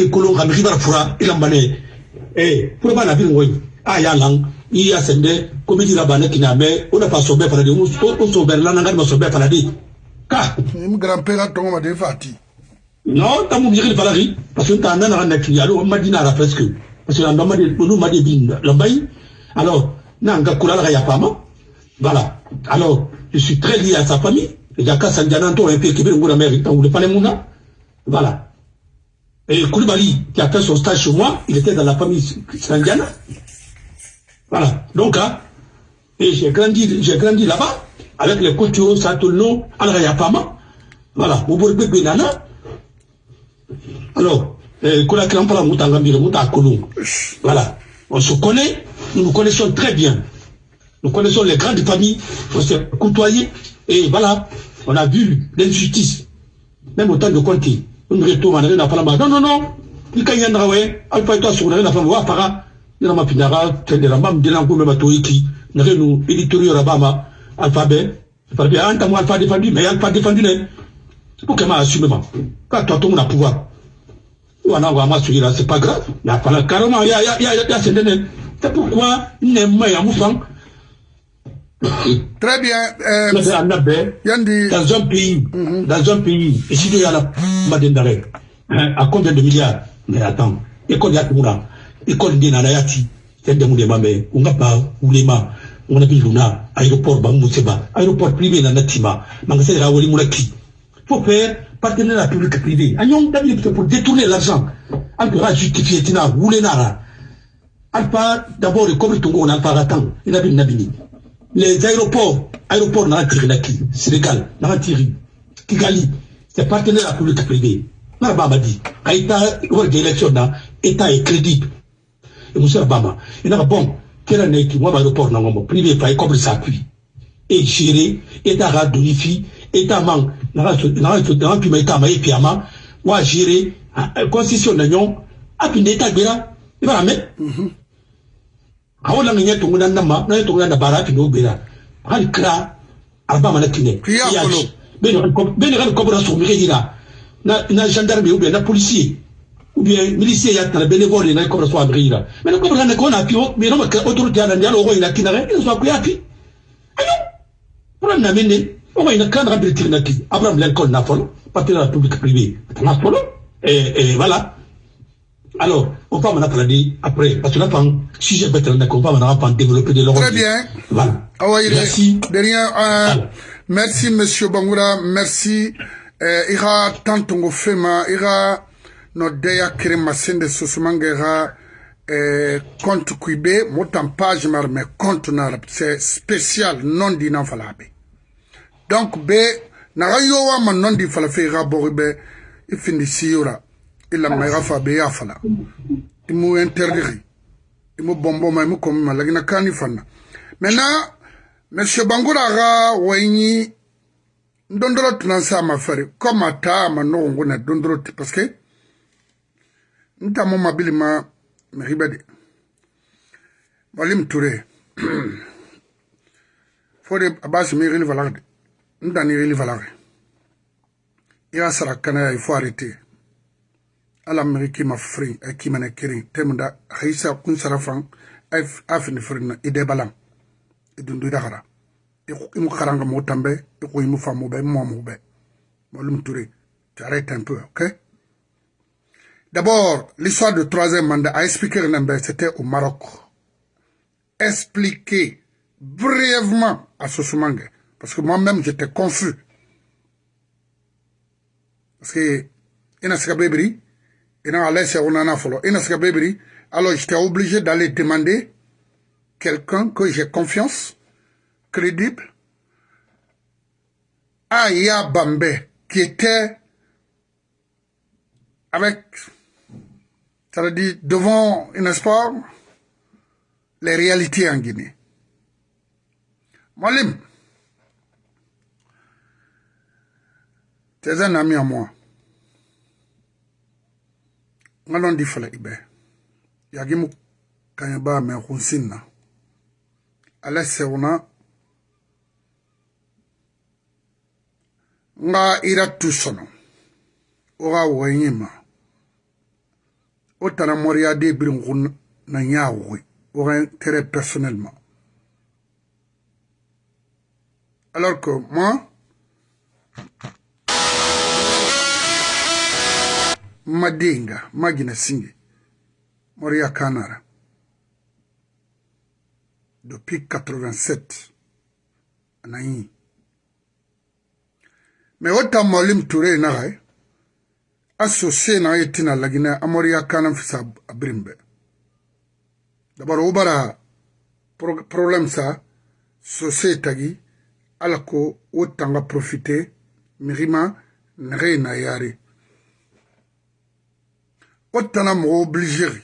Kolo Ribar Fura, il a mané. Eh, pour pas la ville, oui. Ah, ya lang, il y a sende, comme il dit là-bas, qui n'a mais, on n'a pas sauvé par la vie, on sauve là, on n'a sauvé par la vie. Car, mon grand-père a tombé de Fati. Non, t'as mon viril falari, parce que t'as un an à la alors on m'a dit là presque. Parce que l'on m'a dit, on m'a dit, l'ambaï. Alors, n'a pas yapama. Voilà. Alors, je suis très lié à sa famille. Il y a qu'à Sandiananto, un peu, qui veut le mérite, on le palais mouna. Voilà. Et Koulibaly, qui a fait son stage chez moi, il était dans la famille Sandiana. Voilà. Donc, hein, et j'ai grandi, j'ai grandi là-bas, avec les coutumes, Satulno, Al-Rayapama. Voilà. Moubourbe Benana. Alors, voilà, on se connaît, nous nous connaissons très bien. Nous connaissons les grandes familles, on s'est côtoyés, et voilà, on a vu l'injustice, même au temps de Conti. Non, non, non, il y a un travail, alpha et toi, sur la femme, wa para, il y a alpha défendu, mais alpha défendu, pour que m'a pouvoir. C'est pas grave. Carrément ya ya ya c'est pourquoi Très bien. Euh, Yandi. Dans un pays, mm -hmm. dans un pays, ici il y a la Madendare, à combien de milliards? Mais attends, école Yatumura, école c'est de Moulema, mais on n'a pas Oulema, on a Luna, aéroport Bamousseba, aéroport privé Nanatima, magasin de la Wali Moulaki. Faut faire partenariat public-privé. Ayon David pour détourner l'argent. Alpha justifier tina roulé nara. Alpha d'abord le comme tongo on alpha ratan. Il a nabini. Les aéroports, aéroports n'a tiré la qui, Sénégal, n'a tiré. Kigali, c'est partenariat public-privé. N'a pas dit. Aïta, il d'élection là, État est crédible. Et monsieur Obama, il n'a bon, quel année qui moi aéroport pas privé, pas comme ça puis. Et géré, État a manque ye piama wa gere constitution na ñong api ne ta gbera ibara me awo la ngenya tungu na ma na tungu na bara api no gbera hal kra arba mana kine. Ya bene bene kan ko bra so mi hira na na gendarme ou bien na policier ou bien milicier ya na so mais na pio mais no autorité ndialo ko ina kinare ina so ko ya pi ayo. Pour na mene qui Abraham Lincoln n'a et, et voilà alors on va maintenant dire après parce que là si j'ai besoin de on va maintenant développer de l'Europe très bien. Voilà. Ah ouais, merci. de rien euh, merci monsieur Bangoura merci. Euh, ira tantongo fema ira no deya krema sende susumangera euh, compte kuibe motan page mais compte na c'est spécial non dinant falabe. Donc be naga yo wa man non di fala fe ga bo be i lamma i xa faabe i ye a fala i mu interdiri i mu bonboma i mu komi ma lagina kaani fanna maintenant monsieur bangura xa wayiɲi ndondoro tinan sa ma fere comme a taa a ma noxon go na dondoro ti parce que nta mo mabili ma mexibe de walim ture fo de a baa simi i xili falaxe de ntani i xili falaxe i xa sara kanaya il faut arrêter. Haisa arrêtes un peu ok? D'abord, l'histoire du troisième mandat a expliqué c'était au Maroc. Expliquer brièvement à Sosumangue parce que moi-même, j'étais confus. Parce que, ina sika ina sika bebri, alors j'étais obligé d'aller demander quelqu'un que j'ai confiance, crédible, à Ya Bambe, qui était avec, ça veut dire, devant, n'est-ce les réalités en Guinée. Molim, T'es un ami à moi. nga lon di fele ibe. Yagi mu kanye ba me khunsin na. Ale sewna nga ira tu sono. O ga wo yima o tana moriya de birin khun na nyaawo o ga tere personnellement alors que moi madenga magina singe mɔriya kanara. Depuis 87 anayi mais o ta molim ture na gai associé na ye tina lagina amoriya kana fisa abrimbe. Dabar o bara problème sa société tagi ala ko o tanga profiter mirima nege na yare o tana mɔgɔ obligeri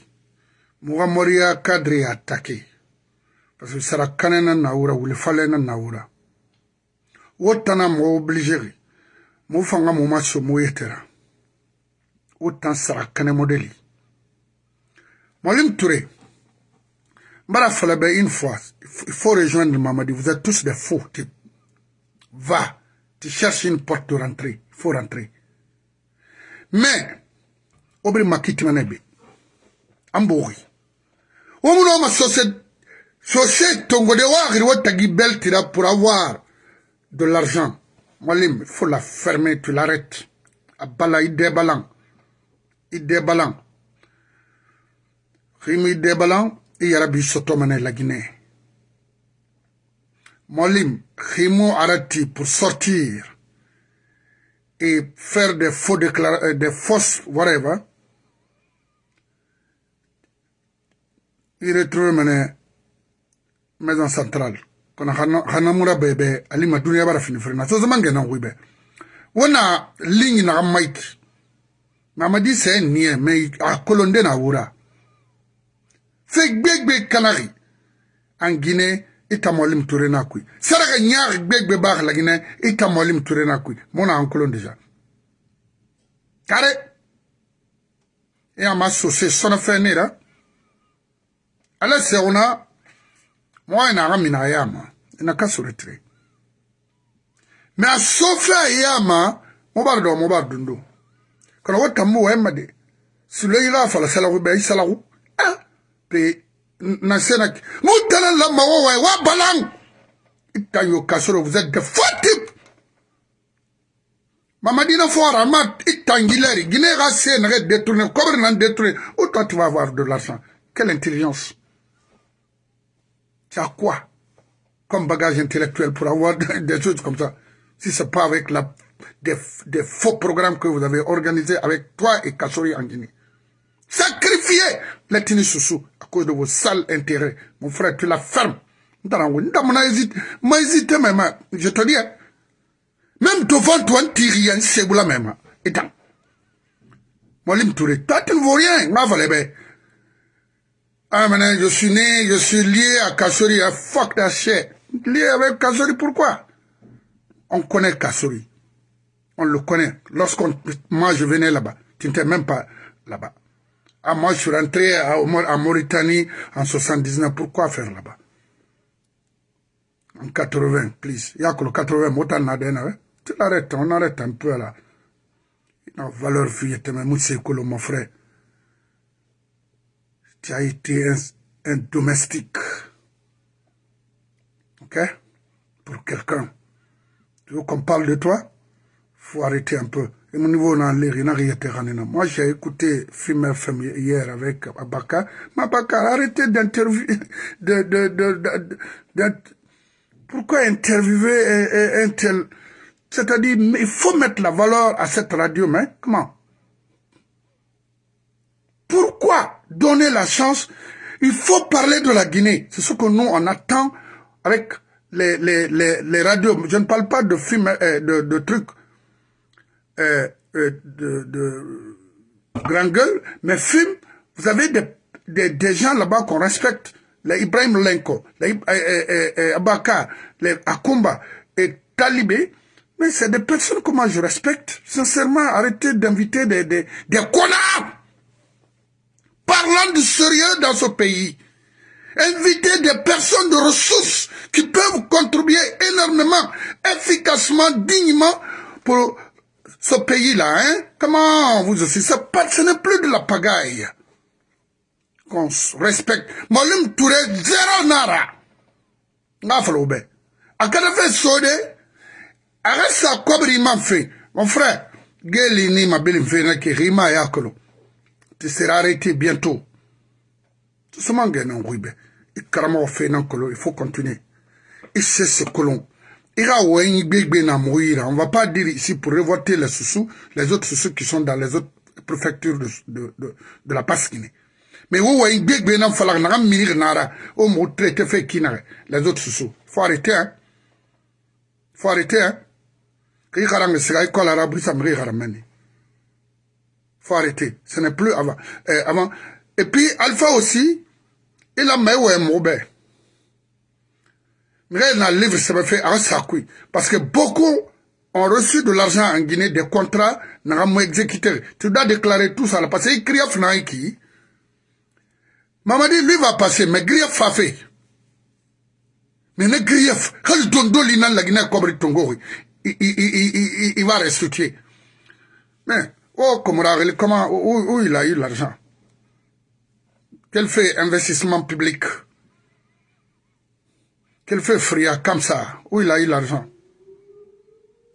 mɔgɔ moriya cadre attaqué parce que sara kane na nawura wuli fale na nawura wo tana mɔgɔ obligeri. Mo fanga mo ma so mo yetera o tan sara kane modeli Molim Touré Mbara Falabé une fois il faut rejoindre Mamadi. Vous êtes tous des faux types va tu cherches une porte de rentrée il faut rentrer. Mais obri makiti manebe ambori wo muno ma société Société tongode wagri watagi beltira pour avoir de l'argent. Il faut la fermer, tu l'arrêtes. Abala idebalan. Idebalan. Rimi idebalan, iyarabi sotomane la Guinée. Molim, Rimo arati pour sortir et faire des faux déclarations, des fausses, whatever. i retrouve mene maison centrale. Kono hanamura bebe alima duniya bara fini firina sosoma ngenan kuibe wona lingi naga maiti mamadi se niye me a kolonde na wura se gbegbe kanagi an guine i ta mɔlim ture na kui saraka ɲaagi gbegbe baagi lagine i ta mɔlim ture na kui mona an kolon deja kare i ama sose sɔnɔfɛn ne ra ala sɛgɛnna mɔgɔ ye n'a ka minɛ a y'a ma na ka sɔrɔ tere mɛ a sofɛ a y'a ma mo b'a dɔn mo b'a dundo ka na ko tambo wa e ma de. Sulo yi la fala salaku bɛ i salaku? Ah! Pe na se na n'u tana la mɔgɔ wa ye wa balan! I ta y'o ka sɔrɔ vous êtes des faux types! Mamadina fora ma i tangileri guinée ka se nɛgɛ détourné cobre nan détourné. O toi tu vas avoir de l'argent? Quelle intelligence! Tu as quoi comme bagage intellectuel pour avoir des choses comme ça? Si ce n'est pas avec la, des, faux programmes que vous avez organisés avec toi et Kassori en Guinée. Sacrifiez les Tinisussou à cause de vos sales intérêts. Mon frère, tu la fermes. Je te dis, hein. même devant toi, tu rien, c'est la même. Et tant. Molim Touré, toi, tu ne vaux rien. Ah, maintenant, je suis né, je suis lié à Kassori. Ah, fuck that. Lié avec Kassori, pourquoi? On connaît Kassori. On le connaît. Lorsqu'on, moi, je venais là-bas. Tu n'étais même pas là-bas. Ah, moi, je suis rentré à, à Mauritanie en 79. Pourquoi faire là-bas? En 80, please. Il y a que le 80, Motan Nadena, hein? Tu l'arrêtes, on arrête un peu là. Non, valeur fille, moi, c'est mon frère tu as été un, domestique. Ok? Pour quelqu'un. Tu veux qu'on parle de toi? Faut arrêter un peu. Et mon niveau dans l'air, Moi, j'ai écouté Film FM hier avec Abaka. Mais Abaka, arrêtez d'interviewer. De, de, de, pourquoi interviewer un tel? C'est-à-dire, il faut mettre la valeur à cette radio, mais comment? Pourquoi? Donner la chance Il faut parler de la Guinée. C'est ce que nous, on attend avec les, radios. Je ne parle pas de films, euh, de, trucs euh, euh, de, de gueule, mais films, vous avez des, des, des gens là-bas qu'on respecte. Les Ibrahim Lenko, les Abaka, les Akumba et Talibé. Mais c'est des personnes que moi je respecte. Sincèrement, arrêtez d'inviter des, des, des connards parlant de sérieux dans ce pays. Inviter des personnes de ressources qui peuvent contribuer énormément, efficacement, dignement pour ce pays-là. Hein? Comment vous aussi? Pas, Ce n'est plus de la pagaille. Qu'on respecte. Molim Touré, zéro nara. Nga faloube. Akada fait sode, arrête sa kobri man fait. Mon frère, Geli ni ma. Tu seras arrêté bientôt. Tout ce monde est en rube. Il faut continuer. Ce. Il oué gbegbe na mourir. On va pas dire ici pour révolter les sous les autres sous qui sont dans les autres préfectures de, de, de, de la Pasquine. Mais fait qui les autres sous Faut arrêter, hein. Faut arrêter, hein. Il arrêter. Ce n'est plus avant. Euh, avant. Et puis, Alpha aussi, il a mis un mauvais. Mais il a livre, ça fait un sacoui. Parce que beaucoup ont reçu de l'argent en Guinée, des contrats, pas exécuté. Tu dois déclarer tout ça. Parce qu'il crie à Fnaiki. Mamadi, lui va passer, mais grief a fait. Mais ne grief, quand il donne la Guinée, comme Tongo, il, va restituer. Mais, oh, comment, où, il a eu l'argent? Quel fait investissement public? Quel fait Fria comme ça? Où il a eu l'argent?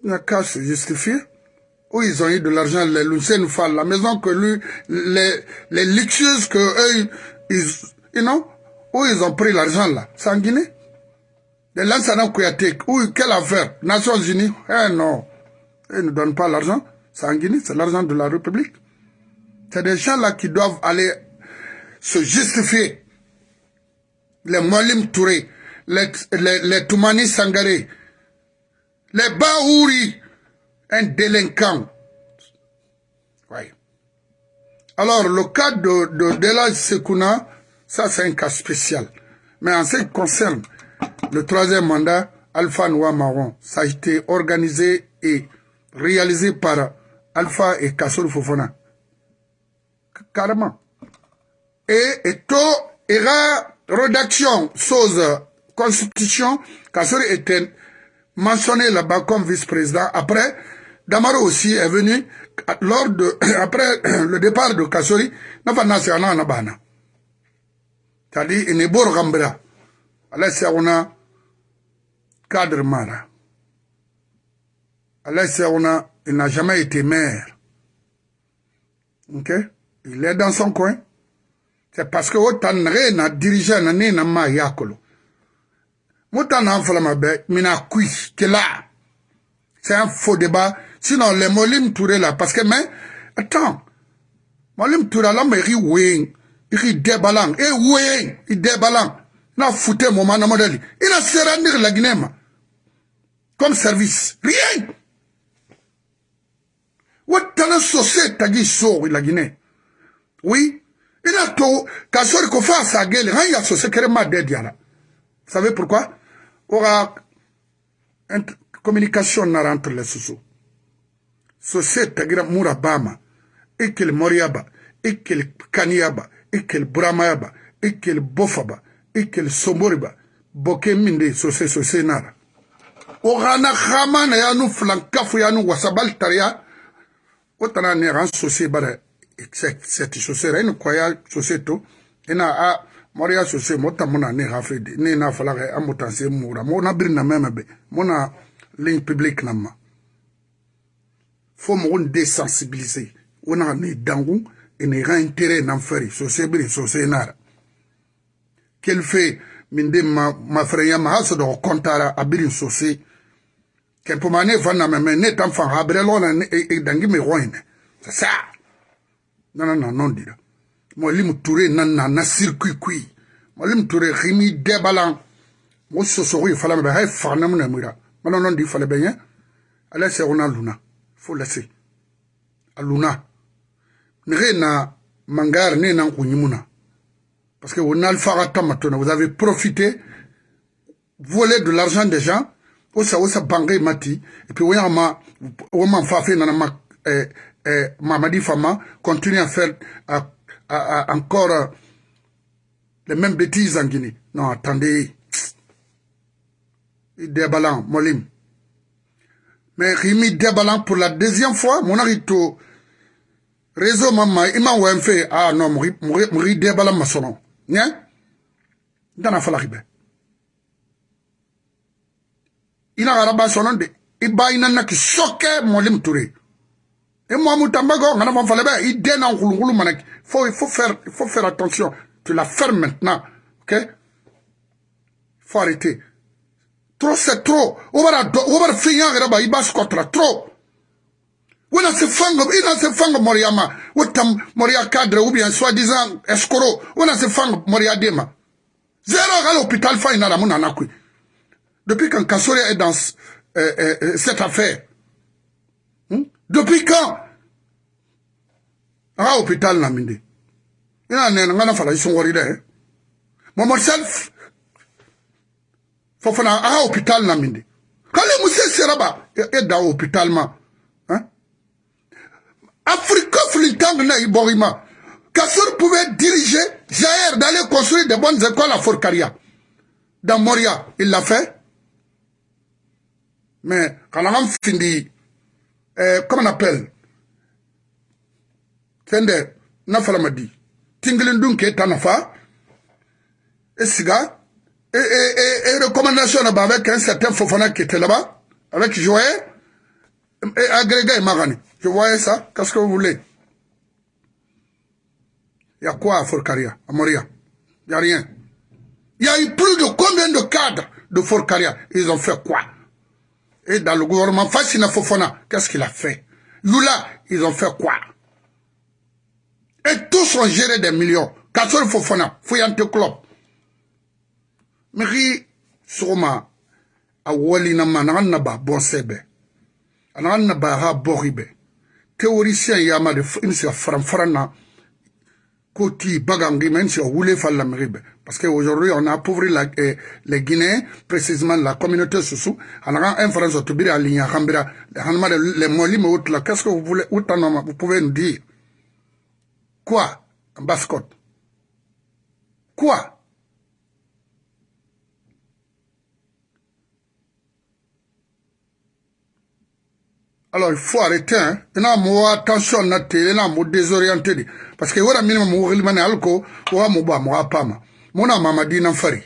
Il n'a qu'à se justifier. Où ils ont eu de l'argent, les Lucien Fall, la maison que lui, les, les luxueuses que eux, ils, you know, où ils ont pris l'argent là? C'est en Guinée? De Lansana Kouyaté, où, quelle affaire? Nations Unies? Eh non, ils ne donnent pas l'argent. C'est en Guinée, c'est l'argent de la République. C'est des gens là qui doivent aller se justifier. Les Molim Touré, les, les, Toumani Sangaré, les Baouri, un délinquant. Oui. Alors, le cas de, de Dela Sekouna, ça c'est un cas spécial. Mais en ce qui concerne le troisième mandat, Alpha Noir Marron, ça a été organisé et réalisé par Alpha et Kassol Fofona. Carrément. Et, et tout, la rédaction, chose, constitution, Kassol était mentionné là-bas comme vice-président. Après, Damaro aussi est venu lors de, après le départ de Kassori, n'a pas national C'est-à-dire, il n'est pas Gambra. Allah a cadre Mara. Allah il n'a jamais été maire. Ok? Il est dans son coin. C'est parce que autant n'a dirigé na ne na ma yakolo. Moutan n'a falama be, mina kui, que là. C'est un faux débat. Sinon, les Molim Touré là, parce que, mais, attends. Molim Touré là, mais il rit il déballant. Et oui, il déballant. Na fouté mon man modèle. Il a serré la Guinée, comme service. Rien. wotala sose tagi sori la guinée? Oui. Ina to ka sori ko fa sa gele han ya sose kere ma de diala savez pourquoi? Ora communication nara entre les susu sose tagira mura bama ikel moriaba ikel kaniyaba ikel buramayaba ikel bofaba ikel somboriba boke min de sose sose nara ogana xama na yanu filankafu yanu wasabal tariya o tana ne ran sose bara sɛti sose ra ene kɔya sose to. Ena a mɔriya sose mo ta mona ne hafe de. Ne na fala ka amo tan se mura. Mo na biri na mɛmɛ be. Mo na link public na ma. Fo mɔgɔ n desensibilise o na ne dangu ene ra intere nan fɛri sose biri sose na ra kelfe min de ma mafɛrɛnya ma ha sɔdɔ kɔntara a biri sose ken poma ne van na me ne tam fan na e dangi me roine c'est ça non non non non dira mo lim touré nan na na circuit kui. Mo lim touré rimi debalan mo so so ri fala me hay fa na mo na mira non non di fala be yen ala se luna. Faut laisser aluna ne na mangar ne nan kunyimuna parce que on a le faratamatouna vous avez profité volé de l'argent des gens osa osa bange mati et puis oyama wama fafe nana ma eh, eh, Mamadi Fama continue à faire à, à, à encore les mêmes bêtises en Guinée. Non, attendez. Débalan, Molim. Mais Rimi Débalan pour la deuxième fois, mon arito, réseau maman, il m'a oué fait, ah non, Mouri Débalan ma sono. Nien? Dans la falaribe. Il a rabba sonon de, il ba inana qui choquait Molim Touré. Et moi, Moutambago, on a fallu, il déna en roulou manak. Faut, il faut faire, il faut faire attention. Tu la fermes maintenant. Ok? Il faut arrêter. Trop, c'est trop. La finir, il va se contre trop. Wena se fanga, ina se fanga Moriama. Wotam Moria cadre ou bien soi-disant escroc. Wena se fanga Moria Dema. Zéro à l'hôpital fa ina ramuna nakui. Depuis quand Kassori est dans euh, euh, euh, cette affaire? Hmm? Depuis quand? Ah, hôpital naminde. ina nena ngana fala isongori de mo myself fofana aha hôpital na minde kale musse seraba e da hôpital ma hein? Afrique flintang na iborima Kassor pouvait diriger Jair d'aller construire de bonnes écoles à Forcaria. Dans Moria, il l'a fait. Mais quand on a fini, euh, comment on appelle Tende, Nafala m'a dit. tingilin dun et siga et, et, et, et recommandation là-bas avec un certain Fofana qui était là-bas avec Joël et agrégé Magani je voyais ça qu'est-ce que vous voulez? Il y a quoi à Forcaria à Moria? Il n'y a rien. Il y a eu plus de combien de cadres de Forcaria? Ils ont fait quoi? Et dans le gouvernement Fassina Fofana qu'est-ce qu'il a fait? Lula ils ont fait quoi? Et tous ont géré des millions. Kassol Fofana, Fouillante Club. Miri, Soma, a wali na manan na ba bon sebe. Anan na ba ha boribe. Théoricien yama de insi faran na koti bagangi men si voulait faire la meribe. Parce qu'aujourd'hui, on a appauvri eh, les Guinéens, précisément la communauté sous On a un France autobiri à l'Igna Kambira, les molis, mais là, qu'est-ce que vous voulez, vous pouvez nous dire? Quoi? En basse-côte Quoi? Alors, il faut arrêter. Hein. Il y a mo attention na te, il y a mo désorienté. Parce que voilà minimum mo rilmane alko, wa mo ba mo apama. Mona mamadi na fari.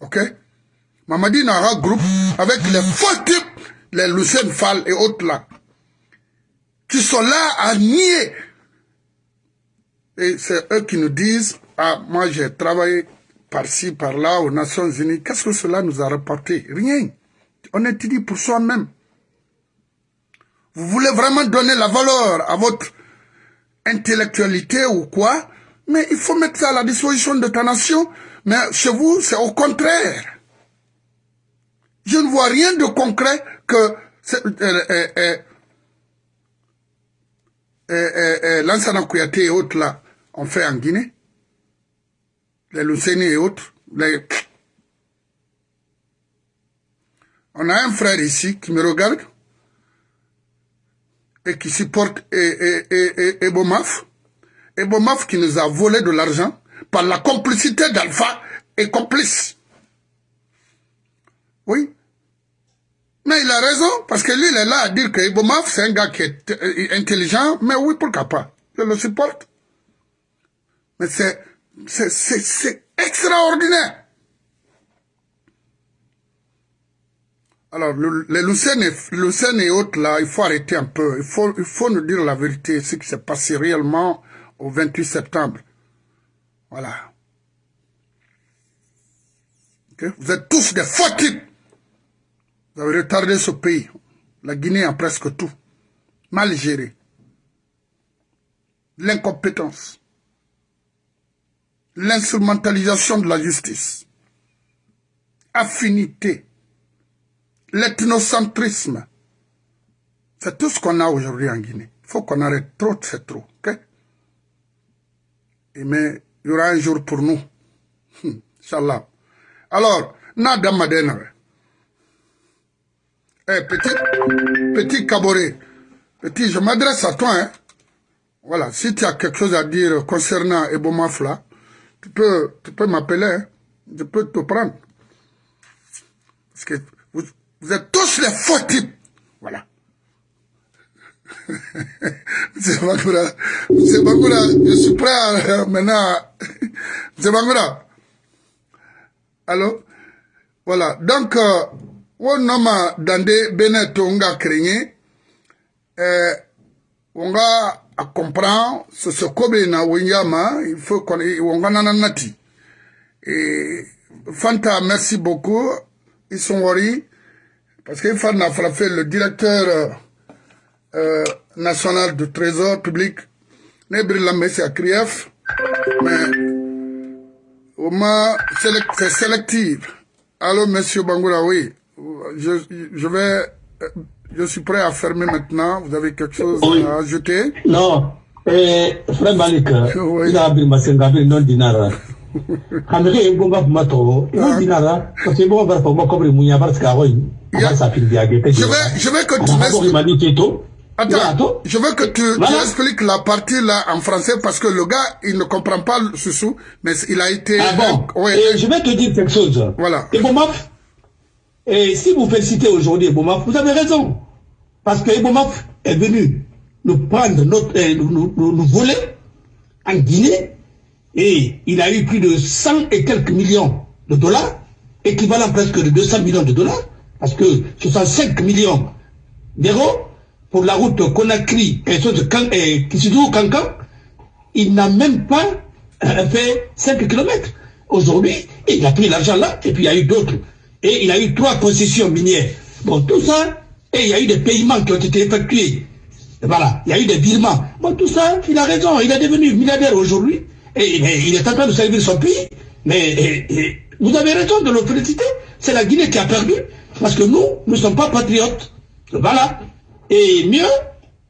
OK? Mamadi na un groupe avec les faux types, les Lucien Fall et autres là, qui sont là à nier et c'est eux qui nous disent, ah, moi j'ai travaillé par-ci, par-là, aux Nations Unies. Qu'est-ce que cela nous a rapporté? Rien. On étudie pour soi-même. Vous voulez vraiment donner la valeur à votre intellectualité ou quoi? Mais il faut mettre ça à la disposition de ta nation. Mais chez vous, c'est au contraire. Je ne vois rien de concret que euh, euh, euh, Lansana Kouyaté et autres là on fait en Guinée, les Lucéni et autres. On a un frère ici qui me regarde et qui supporte Ebomaf. Ebomaf qui nous a volé de l'argent par la complicité d'Alpha et complice. Oui. Mais il a raison, parce que lui, il est là à dire que Ebomaf, c'est un gars qui est euh, intelligent, mais oui, pourquoi pas? Je le supporte. Mais c'est extraordinaire. Alors, le, les Lucènes et, autres, là, il faut arrêter un peu. Il faut, il faut nous dire la vérité, ce qui s'est passé réellement au 28 septembre. Voilà. Vous êtes tous des faux. Vous avez retardé ce pays. La Guinée a presque tout. Mal géré. L'incompétence l'instrumentalisation de la justice, affinité, l'ethnocentrisme. C'est tout ce qu'on a aujourd'hui en Guinée. Il faut qu'on arrête trop, c'est trop. Mais il y aura un jour pour nous. Hum, Inch'Allah. Alors, Nada Madenare. Eh, petit, petit caboret. Petit, je m'adresse à toi. Hein. Voilà, si tu as quelque chose à dire concernant Ebomafla, tu peux, tu peux m'appeler, hein. je peux te prendre. Parce que vous, vous êtes tous les faux types. Voilà. M. Bangoura, je suis prêt à, maintenant. M. Bangoura. Allô? Voilà. Donc, euh, on a Dande Beneto on a créé, euh, on a à comprendre ce ce que na Winyama, il faut qu'on on a nati. Et Fanta, merci beaucoup. Ils sont worriés parce qu'il faut fait le directeur euh, euh, national du trésor public. Nebri Lamé, c'est à Krief, mais au moins c'est sélectif. Allô, monsieur Bangoura, oui. Je, je vais, je suis prêt à fermer maintenant. Vous avez quelque chose oui. à ajouter? Non. Eh, frère Malik, Oui. il a abri masengabi non dinara. Kamere ebomba mato, non dinara, parce que bon va pas comme munya parce que oui. Yeah. Ça fait bien Je vais, je m'expliques. m'expliques. Attends, je veux que tu, expliques la partie là en français parce que le gars, il ne comprend pas le sous mais il a été... Ah bon Ouais, Et je vais te dire quelque chose. Voilà. Et Bomaf, et si vous félicitez aujourd'hui Ebomaf, vous avez raison. Parce que Ebomaf est venu nous prendre notre, euh, nous, nous, nous- nous voler en Guinée et il a eu plus de 100 et quelques millions de dollars, équivalent presque de 200 millions de dollars, parce que 65 millions d'euros pour la route de Kan- et Kishidou Kankan, il n'a même pas euh, fait 5 km. Aujourd'hui, il a pris l'argent là, et puis il y a eu d'autres. Et il a eu trois concessions minières. Bon, tout ça, et il y a eu des paiements qui ont été effectués. Voilà, il y a eu des virements. Bon, tout ça, il a raison, il est devenu milliardaire aujourd'hui, et, il est en train de servir son pays. Mais vous avez raison de le féliciter. C'est la Guinée qui a perdu, parce que nous, nous ne sommes pas patriotes. Voilà. Et mieux,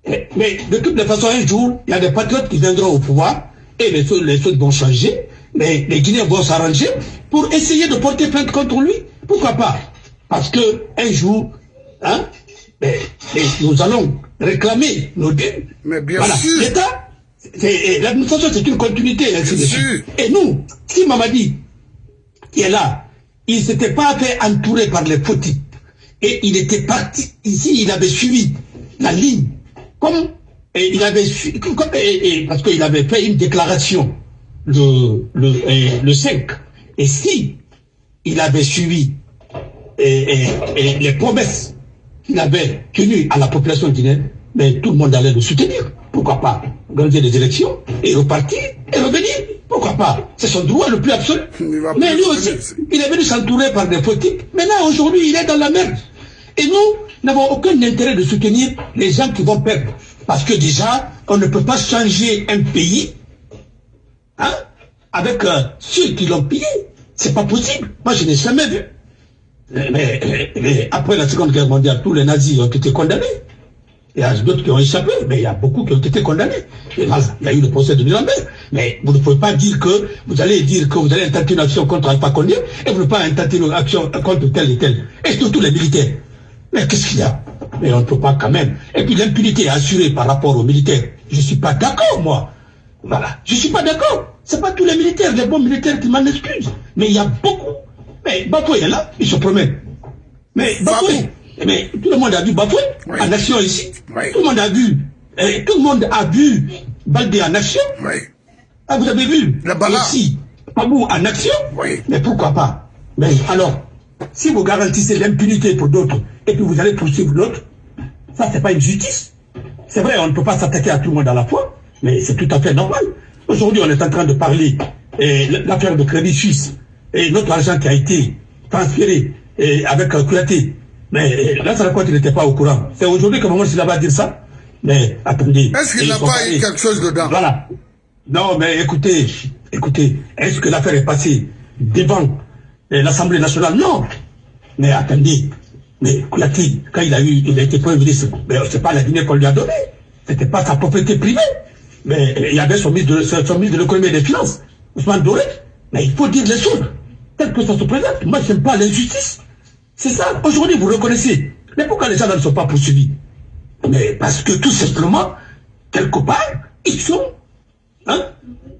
eh, mais de toutes les façons, un jour, il y a des patriotes qui viendront au pouvoir et les choses, les choses vont changer. Mais les Guinéens vont s'arranger pour essayer de porter plainte contre lui. Pourquoi pas? Parce que un jour, hein, mais- mais nous allons réclamer nos dûs. Mais bien Voilà. sûr. L'État, l'administration, c'est une continuité. Ainsi Bien sûr. Et nous, si Mamadi qui est là, il ne s'était pas fait entourer par les faux types. Et il était parti, ici, il avait suivi la ligne. Comme, et il avait comme- et- et- parce qu'il avait fait une déclaration le, le, et le 5. Et si il avait suivi et, et- et les promesses qu'il avait tenues à la population guinéenne, mais tout le monde allait le soutenir. Pourquoi pas organiser des élections et repartir et revenir? Pourquoi pas? C'est son droit le plus absolu. Mais lui aussi, il est venu s'entourer par des types. Maintenant, aujourd'hui, il est dans la merde. Et nous n'avons aucun intérêt de soutenir les gens qui vont perdre. Parce que déjà, on ne peut pas changer un pays hein, avec euh, ceux qui l'ont pillé. C'est pas possible. Moi, je n'ai jamais vu. Mais, mais- mais après la Seconde Guerre mondiale, tous les nazis ont été condamnés. Il y a d'autres qui ont échappé, mais il y a beaucoup qui ont été condamnés. Et là, il y a eu le procès de Nuremberg. Mais vous ne pouvez pas dire que vous allez dire que vous allez intenter une action contre Alpha Condé et vous ne pouvez pas intenter une action contre tel et tel. Et surtout les militaires. Mais qu'est-ce qu'il y a? Mais on ne peut pas quand même. Et puis l'impunité est assurée par rapport aux militaires. Je ne suis pas d'accord, moi. Voilà. Je ne suis pas d'accord. Ce pas tous les militaires, les bons militaires qui m'en excusent. Mais il y a beaucoup. Mais Bafoué est là, il se promène. Mais Bafoué, mais tout le monde a vu Bafoué Oui. en action ici. Oui. Tout le monde a vu. eh, tout le monde a vu Baldé en action. Oui. Ah, vous avez vu La. Ici, Pabou en action Oui. Mais pourquoi pas? Mais alors, si vous garantissez l'impunité pour d'autres et puis vous allez poursuivre d'autres, ça c'est pas une justice. C'est vrai, on ne peut pas s'attaquer à tout le monde à la fois, mais c'est tout à fait normal. Aujourd'hui, on est en train de parler eh, l'affaire de Crédit Suisse et notre argent qui a été transféré avec un Kouyaté. Mais là, ça raconte qu'il n'était pas au courant. C'est aujourd'hui que Maman va dire ça. Mais attendez. Est-ce qu'il n'a pas eu quelque chose dedans? Voilà. Non, mais écoutez, écoutez, est-ce que l'affaire est passée devant euh, l'Assemblée nationale Non. Mais attendez, mais Kouyaté, quand il a eu, il a été premier ministre, mais c'est pas la Guinée qu'on lui a donné. C'était pas sa propriété privée. Mais il y avait son ministre de, l'économie et des finances, Ousmane Doré. Mais il faut dire les choses, tel que ça se présente. Moi, je n'aime pas l'injustice. C'est ça. Aujourd'hui, vous reconnaissez. Mais pourquoi les gens ne sont pas poursuivis? Mais parce que tout simplement, quelque part, ils sont hein,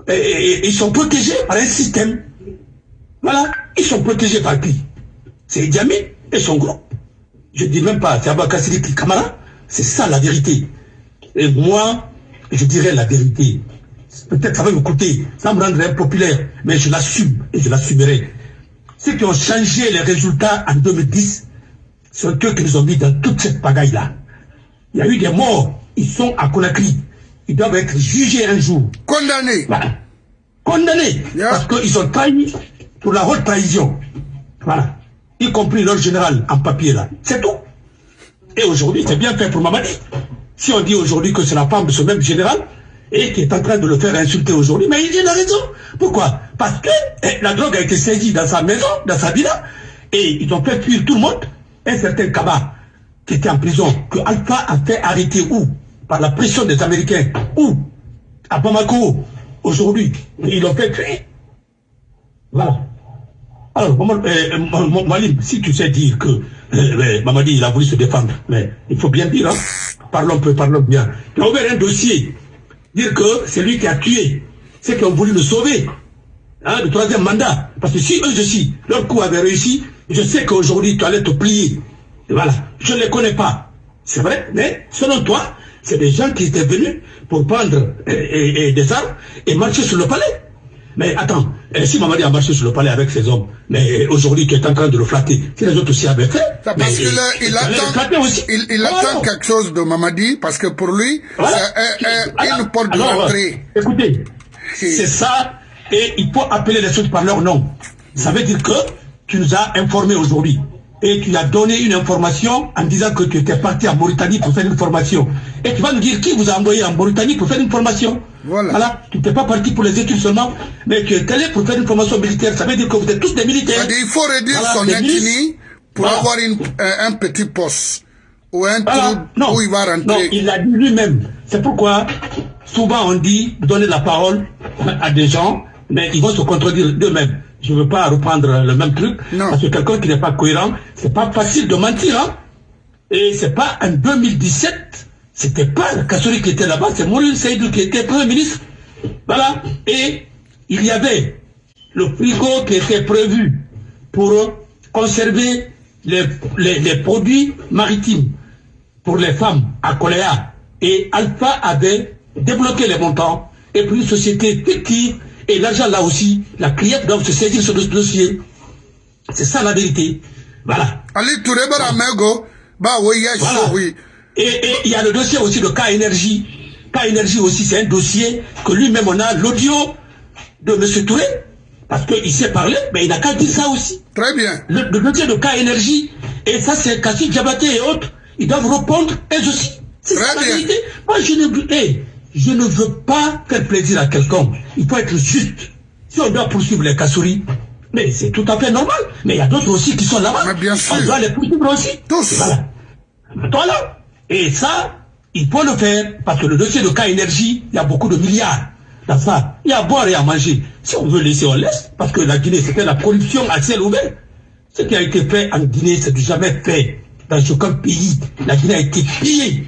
ils sont protégés par un système. Voilà, ils sont protégés par qui? C'est Djamé et son groupe. Je ne dis même pas, c'est Abakassiri Kamara. C'est ça la vérité. Et moi, je dirais la vérité. Peut-être ça va me coûter, ça me rendrait impopulaire, mais je l'assume et je l'assumerai. Ceux qui ont changé les résultats en 2010 sont eux qui nous ont mis dans toute cette pagaille-là. Il y a eu des morts, ils sont à Conakry. Ils doivent être jugés un jour. Condamnés. Voilà. Condamnés. Parce qu'ils ont trahi pour la haute trahison. Voilà. Y compris leur général en papier là. C'est tout. Et aujourd'hui, c'est bien fait pour Mamadi. Si on dit aujourd'hui que c'est la femme de ce même général, et qui est en train de le faire insulter aujourd'hui, mais il a raison. Pourquoi? Parce que eh, la drogue a été saisie dans sa maison, dans sa villa, et ils ont fait fuir tout le monde. Un certain Kaba, qui était en prison, que Alpha a fait arrêter où? Par la pression des Américains. Où? À Bamako, aujourd'hui. Ils l'ont fait fuir. Voilà. Alors, Malim, si tu sais dire que euh, Mamadi, il a voulu se défendre, mais il faut bien dire, hein, parlons peu, parlons bien. Il a ouvert un dossier, dire que c'est lui qui a tué ceux qui ont voulu le sauver, hein, le troisième mandat. Parce que si eux aussi, leur coup avait réussi, je sais qu'aujourd'hui, tu allais te plier. Voilà, je ne les connais pas. C'est vrai, mais selon toi, c'est des gens qui étaient venus pour prendre des armes et marcher sur le palais. Mais attends, eh, si Mamadi a marché sur le palais avec ses hommes, mais aujourd'hui tu es en train de le flatter, si les autres aussi avaient fait... parce qu'il il, attend, il, il attend quelque chose de Mamadi, parce que pour lui, c'est une porte d'entrée. Écoutez, c'est ça, et il faut appeler les autres par leur nom. Ça veut dire que tu nous as informés aujourd'hui et tu as donné une information en disant que tu étais parti en Mauritanie pour faire une formation. Et tu vas nous dire qui vous a envoyé en Mauritanie pour faire une formation. Voilà. voilà. Tu n'étais pas parti pour les études seulement, mais tu es allé pour faire une formation militaire. Ça veut dire que vous êtes tous des militaires. Il faut réduire son ethnie pour avoir une, un, petit poste ou un trou où il va rentrer. Non, il l'a dit lui-même. C'est pourquoi souvent on dit donner la parole à des gens, mais ils vont se contredire d'eux-mêmes je ne veux pas reprendre le même truc, parce que quelqu'un qui n'est pas cohérent, c'est pas facile de mentir. Hein? Et c'est pas en 2017, c'était pas Kassori qui était là-bas, c'est Maurice Seydou qui était Premier ministre. Voilà. Et il y avait le frigo qui était prévu pour conserver les, les, produits maritimes pour les femmes à Coléa. Et Alpha avait débloqué les montants et puis une société fictive et l'argent là aussi, la cliente doit se saisir sur ce dossier. C'est ça la vérité. Voilà. Ali Touré bah oui, oui. Et il y a le dossier aussi de cas énergie. Cas énergie aussi, c'est un dossier que lui-même on a l'audio de M. Touré. Parce qu'il sait parler, mais il n'a qu'à dire ça aussi. Très bien. Le, dossier de cas énergie, et ça c'est Kassi Diabaté et autres, ils doivent répondre eux aussi. C'est ça la vérité. Moi je ne... Hey, je ne veux pas faire plaisir à quelqu'un. Il faut être juste. Si on doit poursuivre les Kassouri, mais c'est tout à fait normal. Mais il y a d'autres aussi qui sont là-bas. bien sûr. On doit les poursuivre aussi. Tous. Voilà. Voilà. Et ça, il faut le faire parce que le dossier de cas énergie, il y a beaucoup de milliards dans ça. Il y a à boire et à manger. Si on veut laisser, on laisse. Parce que la Guinée, c'était la corruption à ciel ouvert. Ce qui a été fait en Guinée, c'est jamais fait dans aucun pays. La Guinée a été pillée.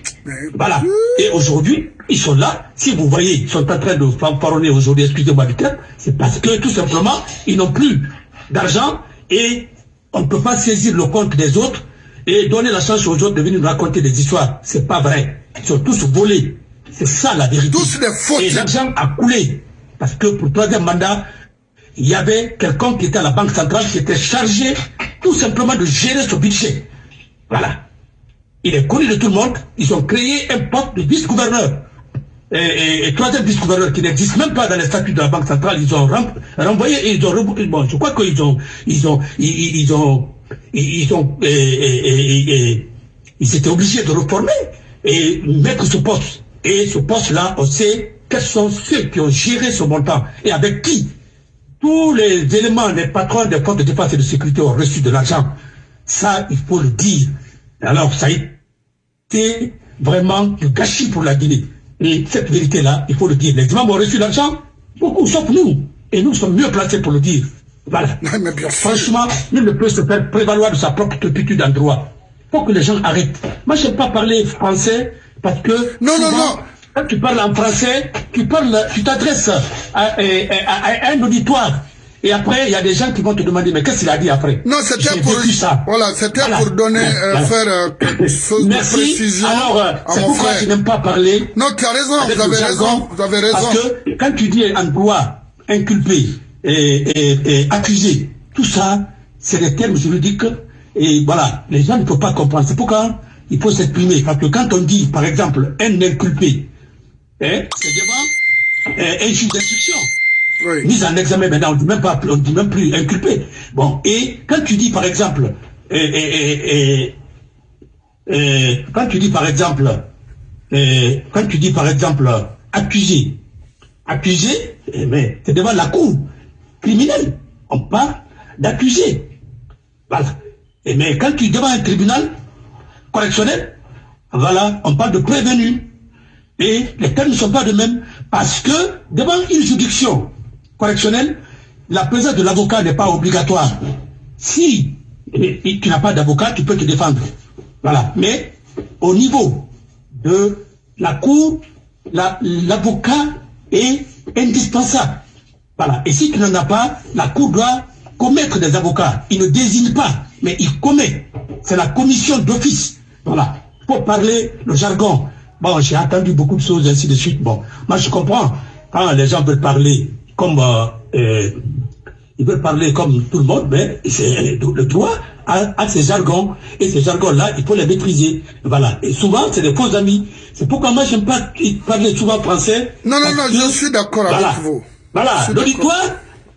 Voilà. Et aujourd'hui, ils sont là. Si vous voyez, ils sont en train de fanfaronner aujourd'hui, excusez-moi du terme, c'est parce que tout simplement, ils n'ont plus d'argent et on ne peut pas saisir le compte des autres et donner la chance aux autres de venir nous raconter des histoires. C'est pas vrai. Ils sont tous volés. C'est ça la vérité. Tous fautes. Et l'argent a coulé. Parce que pour le troisième mandat, il y avait quelqu'un qui était à la Banque centrale qui était chargé tout simplement de gérer ce budget. Voilà. Il est connu de tout le monde. Ils ont créé un poste de vice-gouverneur. Et, troisième vice-gouverneur qui n'existe même pas dans les statuts de la Banque centrale, ils ont renvoyé et ils ont bon, je crois qu'ils ont ils ont ils, ont ils ont ils étaient obligés de reformer et mettre ce poste. Et ce poste-là, on sait quels sont ceux qui ont géré ce montant et avec qui tous les éléments, les patrons des forces de défense et de sécurité ont reçu de l'argent. Ça, il faut le dire. Alors, ça a été vraiment du gâchis pour la Guinée. Et cette vérité-là, il faut le dire. Les imams ont reçu l'argent, beaucoup, sauf nous. Et nous sommes mieux placés pour le dire. Voilà. Franchement, il ne peut se faire prévaloir de sa propre turpitude en droit. Il faut que les gens arrêtent. Moi, je n'aime pas parler français parce que... Non, non, non. quand tu parles en français, tu parles, tu t'adresses à, un auditoire. Et après, il y a des gens qui vont te demander, mais qu'est-ce qu'il a dit après? Non, c'était pour, ça. Voilà, c'était pour donner, euh, faire euh, quelque chose Merci. de précision Alors, euh, c'est pourquoi je n'aime pas parler. Non, tu as raison, vous avez raison, vous avez raison. Parce que quand tu dis en droit, inculpé et, et accusé, tout ça, c'est des termes juridiques. Et voilà, les gens ne peuvent pas comprendre. C'est pourquoi il faut s'exprimer. Parce que quand on dit, par exemple, un inculpé, hein, c'est devant un juge d'instruction. Mise en examen maintenant, on ne dit même pas, on dit même plus inculpé. Bon, et quand tu dis par exemple, et, quand tu dis par exemple, quand tu dis par exemple accusé, accusé, eh ben, c'est devant la cour criminelle. On parle d'accusé. Voilà. Et mais quand tu es devant un tribunal correctionnel, voilà, on parle de prévenu. Et les termes ne sont pas de même parce que devant une juridiction correctionnelle, la présence de l'avocat n'est pas obligatoire. Si tu n'as pas d'avocat, tu peux te défendre. Voilà. Mais au niveau de la cour, l'avocat est indispensable. Voilà. Et si tu n'en as pas, la cour doit commettre des avocats. Il ne désigne pas, mais il commet. C'est la commission d'office. Voilà. Pour parler le jargon. Bon, j'ai entendu beaucoup de choses, ainsi de suite. Bon, moi je comprends. Quand les gens veulent parler comme... Euh, euh, ils veulent parler comme tout le monde, mais c'est le droit à, ces jargons. Et ces jargons-là, il faut les maîtriser. Voilà. Et souvent, c'est des faux amis. C'est pourquoi moi, j'aime pas parler souvent français. Non, non, non, je suis d'accord avec vous. Voilà. L'auditoire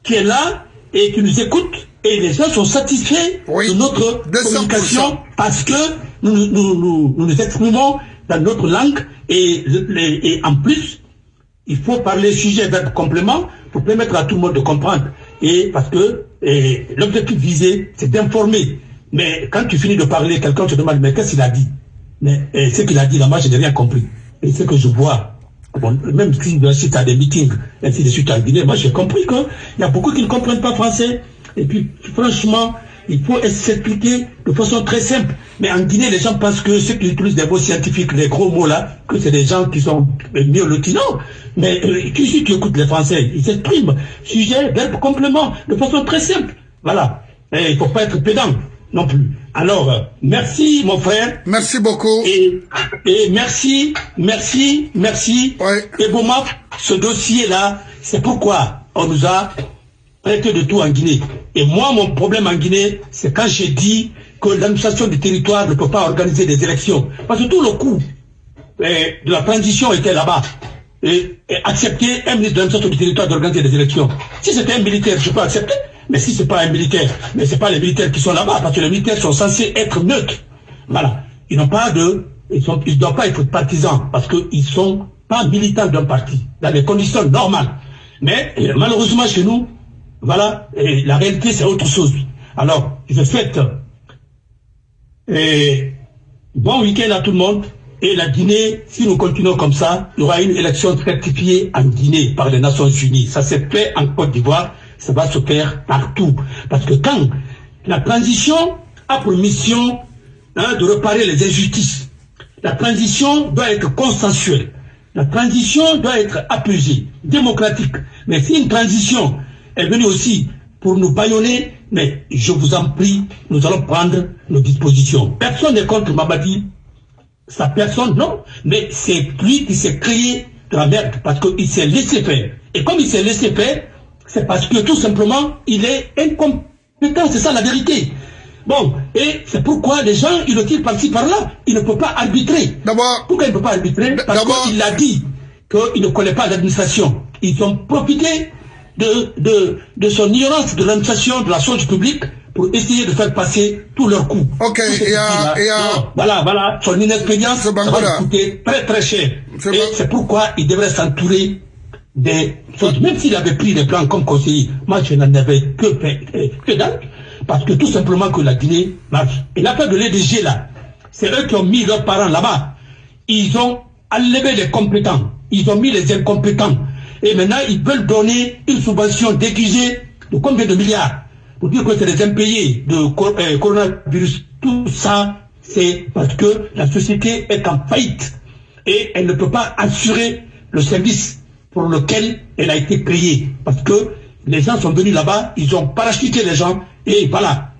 qui est là et qui nous écoute, et les gens sont satisfaits de notre communication parce que nous nous, nous exprimons dans notre langue et, et, en plus, il faut parler sujet, verbe, complément pour permettre à tout le monde de comprendre. Et parce que l'objectif visé, c'est d'informer. Mais quand tu finis de parler, quelqu'un te demande, mais qu'est-ce qu'il a dit? Mais ce qu'il a dit là, moi, je n'ai rien compris. Et ce que je vois, bon, même si tu as des meetings, ainsi de suite en Guinée, moi j'ai compris qu'il y a beaucoup qui ne comprennent pas français. Et puis, franchement, il faut s'expliquer de façon très simple. Mais en Guinée, les gens pensent que ceux qui utilisent des mots scientifiques, les gros mots là, que c'est des gens qui sont mieux lotis. Non. Mais euh, tu, si tu écoutes les Français, ils s'expriment. Sujet, verbe, complément, de façon très simple. Voilà. Et il ne faut pas être pédant non plus. Alors, euh, merci mon frère. Merci beaucoup. Et, et merci, merci, merci. Ouais. Et bon, ce dossier-là, c'est pourquoi on nous a prêté de tout en Guinée. Et moi, mon problème en Guinée, c'est quand j'ai dit que l'administration du territoire ne peut pas organiser des élections. Parce que tout le coup eh, de la transition était là-bas. Et, accepter un ministre de l'administration du territoire d'organiser des élections. Si c'était un militaire, je peux accepter. Mais si ce n'est pas un militaire, mais ce n'est pas les militaires qui sont là-bas, parce que les militaires sont censés être neutres. Voilà. Ils n'ont pas de... Ils ne doivent pas être partisans, parce qu'ils sont pas militants d'un parti, dans les conditions normales. Mais malheureusement, chez nous, voilà, et la réalité, c'est autre chose. Alors, je souhaite bon week-end à tout le monde. Et la Guinée, si nous continuons comme ça, il y aura une élection certifiée en Guinée par les Nations Unies. Ça s'est fait en Côte d'Ivoire, ça va se faire partout. Parce que quand la transition a pour mission hein, de réparer les injustices, la transition doit être consensuelle. La transition doit être apaisée, démocratique. Mais si une transition est venue aussi pour nous baïonner, mais je vous en prie, nous allons prendre nos dispositions. Personne n'est contre Mamadi, sa personne, non, mais c'est lui qui s'est créé de la merde parce qu'il s'est laissé faire. Et comme il s'est laissé faire, c'est parce que tout simplement, il est incompétent, c'est ça la vérité. Bon, et c'est pourquoi les gens, ils le tirent par-ci, par-là. Il ne peut pas arbitrer. D'abord. Pourquoi il ne peut pas arbitrer? Parce qu'il a dit qu'il ne connaît pas l'administration. Ils ont profité de, de, de son ignorance de l'administration de la chose publique pour essayer de faire passer tous leurs coups. Ok, et à, et Voilà, voilà, son inexpérience va coûter très très cher. Et c'est pourquoi il devrait s'entourer des choses. Même s'il avait pris des plans comme conseiller, moi je n'en avais que, que dalle, parce que tout simplement que la Guinée marche. Et l'affaire de l'EDG là, c'est eux qui ont mis leurs parents là-bas. Ils ont enlevé les compétents, ils ont mis les incompétents. Et maintenant, ils veulent donner une subvention déguisée de combien de milliards Pour dire que c'est des impayés de euh, coronavirus. Tout ça, c'est parce que la société est en faillite. et elle ne peut pas assurer le service pour lequel elle a été payée. Parce que les gens sont venus là-bas, ils ont parachuté les gens, et voilà.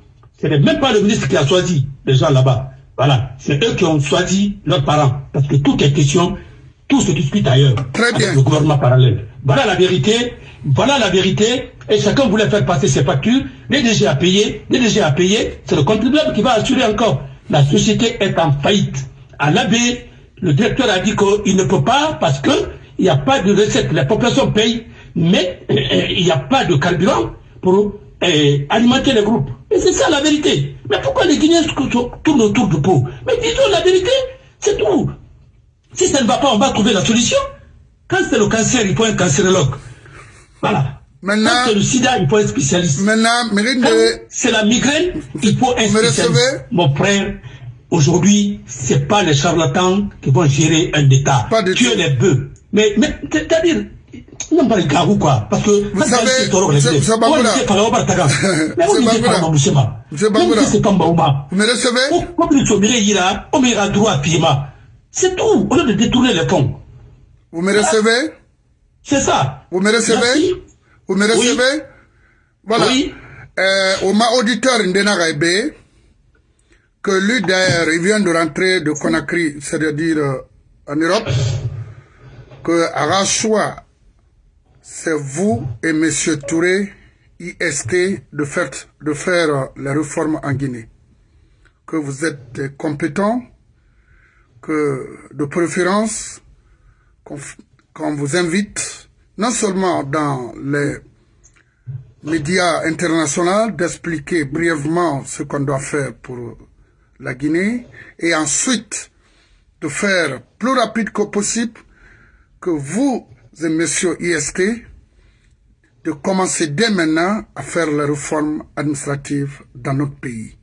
Ce n'est même pas le ministre qui a choisi les gens là-bas. Voilà. C'est eux qui ont choisi leurs parents. Parce que tout est question, tout se discute ailleurs. Très bien. le gouvernement parallèle. Voilà la vérité. Voilà la vérité. Et chacun voulait faire passer ses factures. Les DG à payer. Les DG à payer. C'est le contribuable qui va assurer encore. La société est en faillite. À l'abbé, le directeur a dit qu'il ne peut pas parce que il n'y a pas de recette. La population paye, mais euh, il n'y a pas de carburant pour euh, alimenter les groupes. Et c'est ça la vérité. Mais pourquoi les Guinéens tournent autour du pot? Mais disons la vérité, c'est tout. Si ça ne va pas, on va trouver la solution. Quand c'est le cancer, il faut un cancérologue. Voilà. Maintenant, Quand c'est le sida, il faut un spécialiste. maintenant, de... c'est la migraine, il faut un spécialiste. recevez? Mon frère, aujourd'hui, c'est pas les charlatans qui vont gérer un État. Pas du Tuer tout. les bœufs. Mais, mais c'est-à-dire, non pas les garous, quoi. Parce que, Vous savez, Monsieur Bangoura. Mais on disait pas. Moussema. Même si c'est pas Mbaouma. Vous me recevez? Comme il a, on ira droit à Pima. C'est tout. Au lieu de détourner les fonds. Vous me recevez C'est ça. Vous me recevez Merci. Vous me recevez Voilà. Oui. Euh, au ma auditeur Ndena que lui d'ailleurs, il vient de rentrer de Conakry, c'est-à-dire euh, en Europe, que Arachua, c'est vous et Monsieur Touré, IST, de faire, de faire euh, la réforme en Guinée. Que vous êtes compétents, de préférence, qu'on vous invite, non seulement dans les médias internationaux, d'expliquer brièvement ce qu'on doit faire pour la Guinée, et ensuite de faire plus rapide que possible que vous et messieurs IST de commencer dès maintenant à faire la réforme administrative dans notre pays.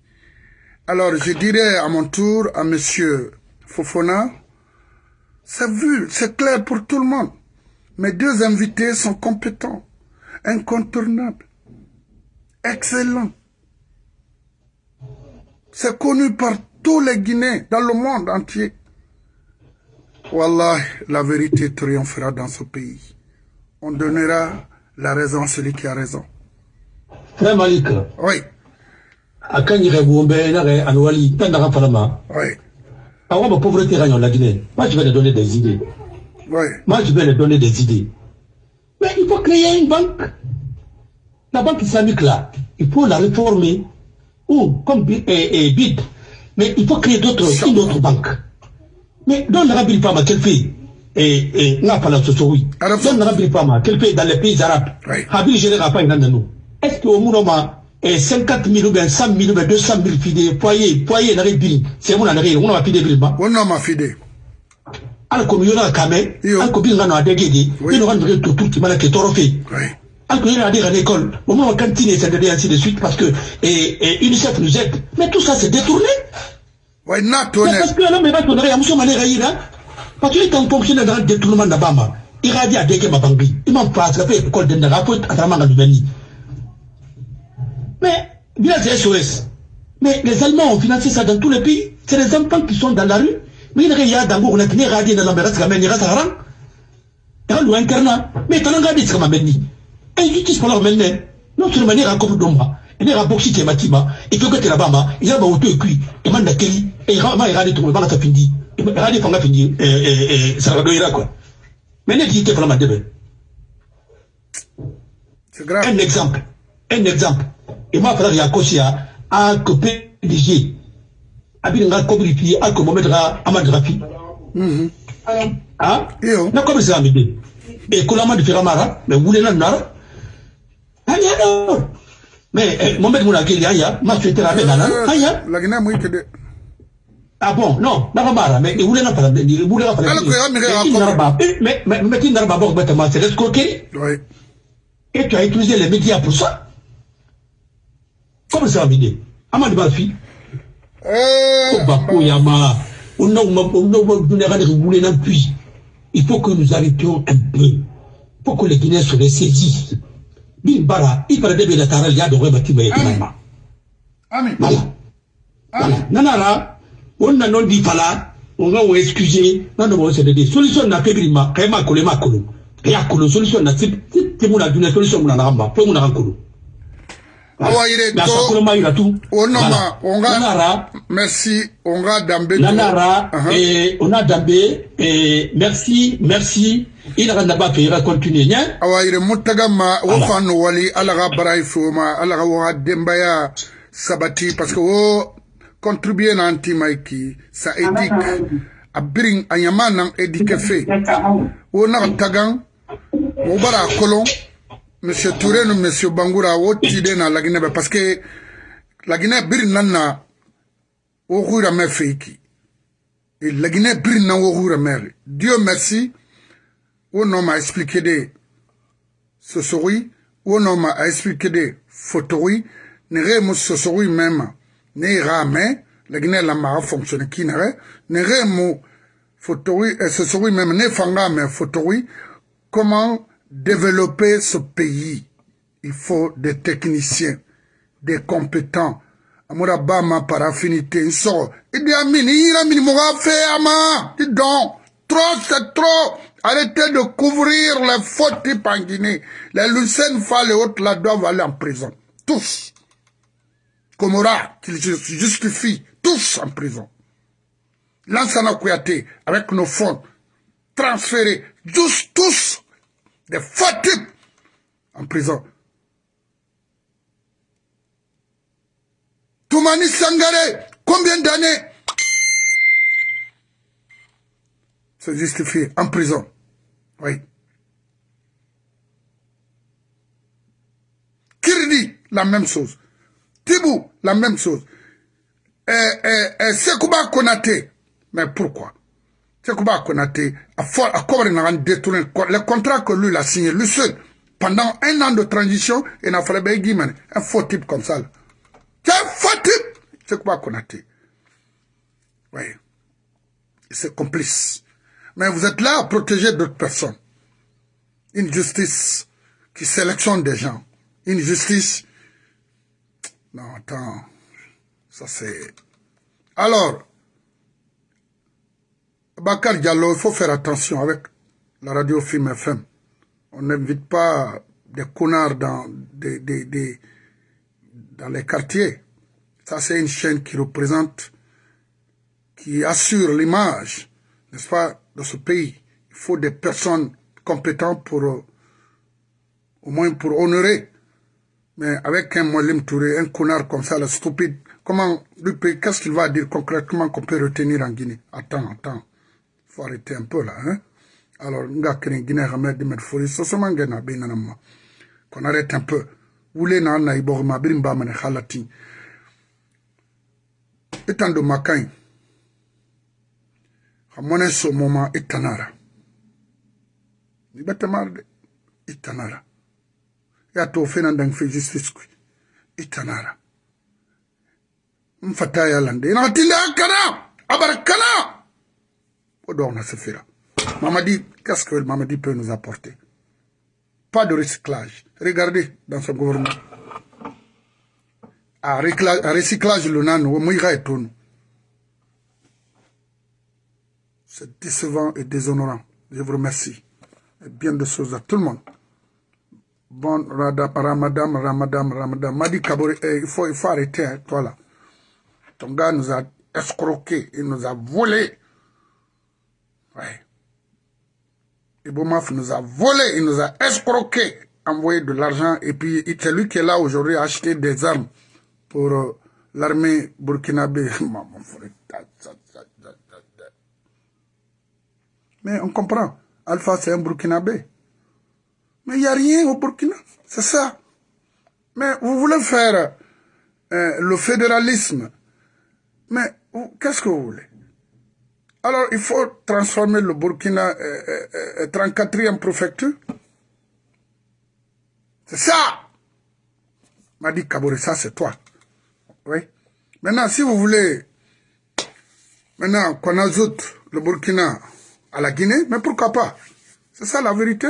Alors je dirais à mon tour à monsieur Fofona, c'est vu, c'est clair pour tout le monde. Mes deux invités sont compétents, incontournables, excellents. C'est connu par tous les Guinéens dans le monde entier. Wallah, la vérité triomphera dans ce pays. On donnera la raison à celui qui a raison. Frère Malik, Oui, oui, avant ma pauvreté règne en la Guinée. Moi, je vais leur donner des idées. oui. Moi, je vais leur donner des idées. Mais il faut créer une banque. La banque islamique, là, il faut la réformer. Ou, comme et, et BID. Mais il faut créer d'autres, une autre banque. Mais dans l'Arabie Fama, quel fait Et, et, n'a pas la oui. Arab- Dans l'Arabie Fama, quel fait dans les pays arabes Oui. Habil général pas une nous. Est-ce qu'au moment et 50 000 ou bien 100 000 ou bien 200 000 filles, foyer, foyer, n'arrive pas. C'est mon année, on a fait des villes. On a ma fille. ala ko yona kame ala ko bi ngano adege di Oui. bi no ngano to tout mana ke toro fe ala ko yona adega à l'école. Au moins cantine et et ainsi de suite parce que et, et UNICEF nous aide. Mais tout ça c'est détourné. Oui, n'a tourné. parce que alors mais ba to na ya muso mane ga yira parce que quand fonctionne dans le détournement na bama il a dit adege mabangi il m'a pas ça fait école de na faut atrama ngalo beni mais c'est SOS mais les Allemands ont financé ça dans tous les pays. C'est les enfants qui sont dans la rue. Mais il y a dans on a tenu radio dans la mer ça mais il haram dans le interna mais l'engagé dit comme menni et qui qui se parle maintenant non seulement il raconte d'omba il est raboxi qui matima et que la bama il y a ba auto et cuit. Et man et il il radio tout le monde va findi il radio fanga findi et et et ça va doira quoi. Mais ne dit que pas ma debe C'est grave. un exemple. Un exemple et moi frère Yakosia a coupé PDG abin nga kobri fi a ko momet ga amad rafi. Mhm. ah Yo. na comme ça amide et kulama de firamara mais wule na nara alors mais eh, momet muna kili aya ma souhaiter avec nana aya La Guinée, moi, que de. ah bon non na ba mara mais wule na pala ni wule na pala Alors que mais mais mais il n'aura pas bon bêtement c'est l'escroquerie Oui. et tu as utilisé les médias pour ça comme ça amide amad ba fi Euh, ko bako yama o na ma o na ma duna ga de wule na puis il faut que nous arrêtions un peu pour que les Guinéens se ressaisissent bin bara i para de be la taral ya do ba ti ba Amen. voilà Ami. nanara on na non di fala on va vous excuser non non c'est des solutions na kebiri ma kayma kolo ma kolo ya kolo solution na tip tip solution na ngamba pe mu na kolo awa yire to onoma onga merci onga dambe nanara uh -huh. eh, ona dambe eh, merci merci. Ina kan ba fe continuer nya awa yire mutagama wo fanu wali ala ga barai fuma ala ga wa dembaya sabati parce que wo contribuer na anti maiki sa edik a birin a yama nan edike fe wo na tagan wo bara kolon monsieur Touré monsieur tide na lagine be parce que lagine bir nanna wo khura me feiki. Et lagine bir nan wo khura me Dieu merci wo no ma expliqué de sosori wo no ma expliqué de photori ne re mo sosori même ne rame lagine la ma fonctionne qui ne re ne re mo photori sosori même ne fanga me photori comment développer ce pays, il faut des techniciens, des compétents. Amoura Bama par affinité, il sort. Il dit Amin, il a mis. Dis donc, trop c'est trop. Arrêtez de couvrir les fautes types en Guinée. Les Lucènes Fall et autres là doivent aller en prison. Tous. Komora, qui justifie, tous en prison. Lansana Kouyaté, avec nos fonds, transférés, tous, tous des fatigues en prison. Toumani Sangare, combien d'années C'est justifié en prison? Oui. Kirdi, la même chose. Tibou, la même chose. Et, et, et Sekouba Konate, mais pourquoi? Sekouba Konate a, a détourné le contrat que lui a signé, lui seul, pendant un an de transition, il n'a fallu un faux type comme ça. C'est un faux type Sekouba Konate. Oui. C'est complice. Mais vous êtes là à protéger d'autres personnes. Une justice qui sélectionne des gens. Une justice... Non, attends. Ça c'est... Alors, Bakar Diallo, il faut faire attention avec la radio Film FM. On n'invite pas des connards dans, des, dans les quartiers. Ça, c'est une chaîne qui représente, qui assure l'image, n'est-ce pas, de ce pays. Il faut des personnes compétentes pour, euh, au moins pour honorer. Mais avec un Molim Touré, un connard comme ça, le stupide, comment, qu'est-ce qu'il va dire concrètement qu'on peut retenir en Guinée? Attends, attends faut arrêter un peu là hein alors nga kene guinée xamé dimet fori so so mangé na be nanama qu'on arrête un peu wule na na ibo ma birim ba mané khalati etando makai xamone so moma itanara. Ni batamarde itanara. Ya to fena ndang fe justice ku itanara. Mfata ya lande kana abarakana Mamadi, qu'est-ce que Mamadi peut nous apporter? Pas de recyclage. Regardez dans ce gouvernement. À recyclage, le nano, et tout. C'est décevant et déshonorant. Je vous remercie. Et bien de choses à tout le monde. Bon Ramadan, Ramadan, Ramadan. Madi Kabore, eh, il, faut, il faut arrêter, hein, toi là. Ton gars nous a escroqué, il nous a volé Ouais. Ibomaf nous a volé, il nous a escroqué, envoyé de l'argent, et puis c'est lui qui est là aujourd'hui à acheter des armes pour euh, l'armée burkinabé. Mais on comprend, Alpha c'est un burkinabé. Mais il n'y a rien au Burkina, c'est ça. Mais vous voulez faire euh, le fédéralisme. Mais qu'est-ce que vous voulez? Alors, il faut transformer le Burkina euh, euh, 34e euh, préfecture. C'est ça M'a dit Kabore, ça c'est toi. Oui. Maintenant, si vous voulez, maintenant qu'on ajoute le Burkina à la Guinée, mais pourquoi pas? C'est ça la vérité.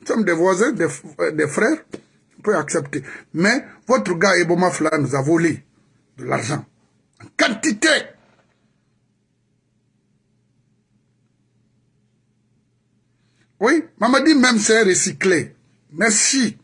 Nous sommes des voisins, des, euh, des frères, on peut accepter. Mais votre gars Eboma Fla nous a volé de l'argent en quantité. Oui, Mamadi même c'est recyclé. Merci.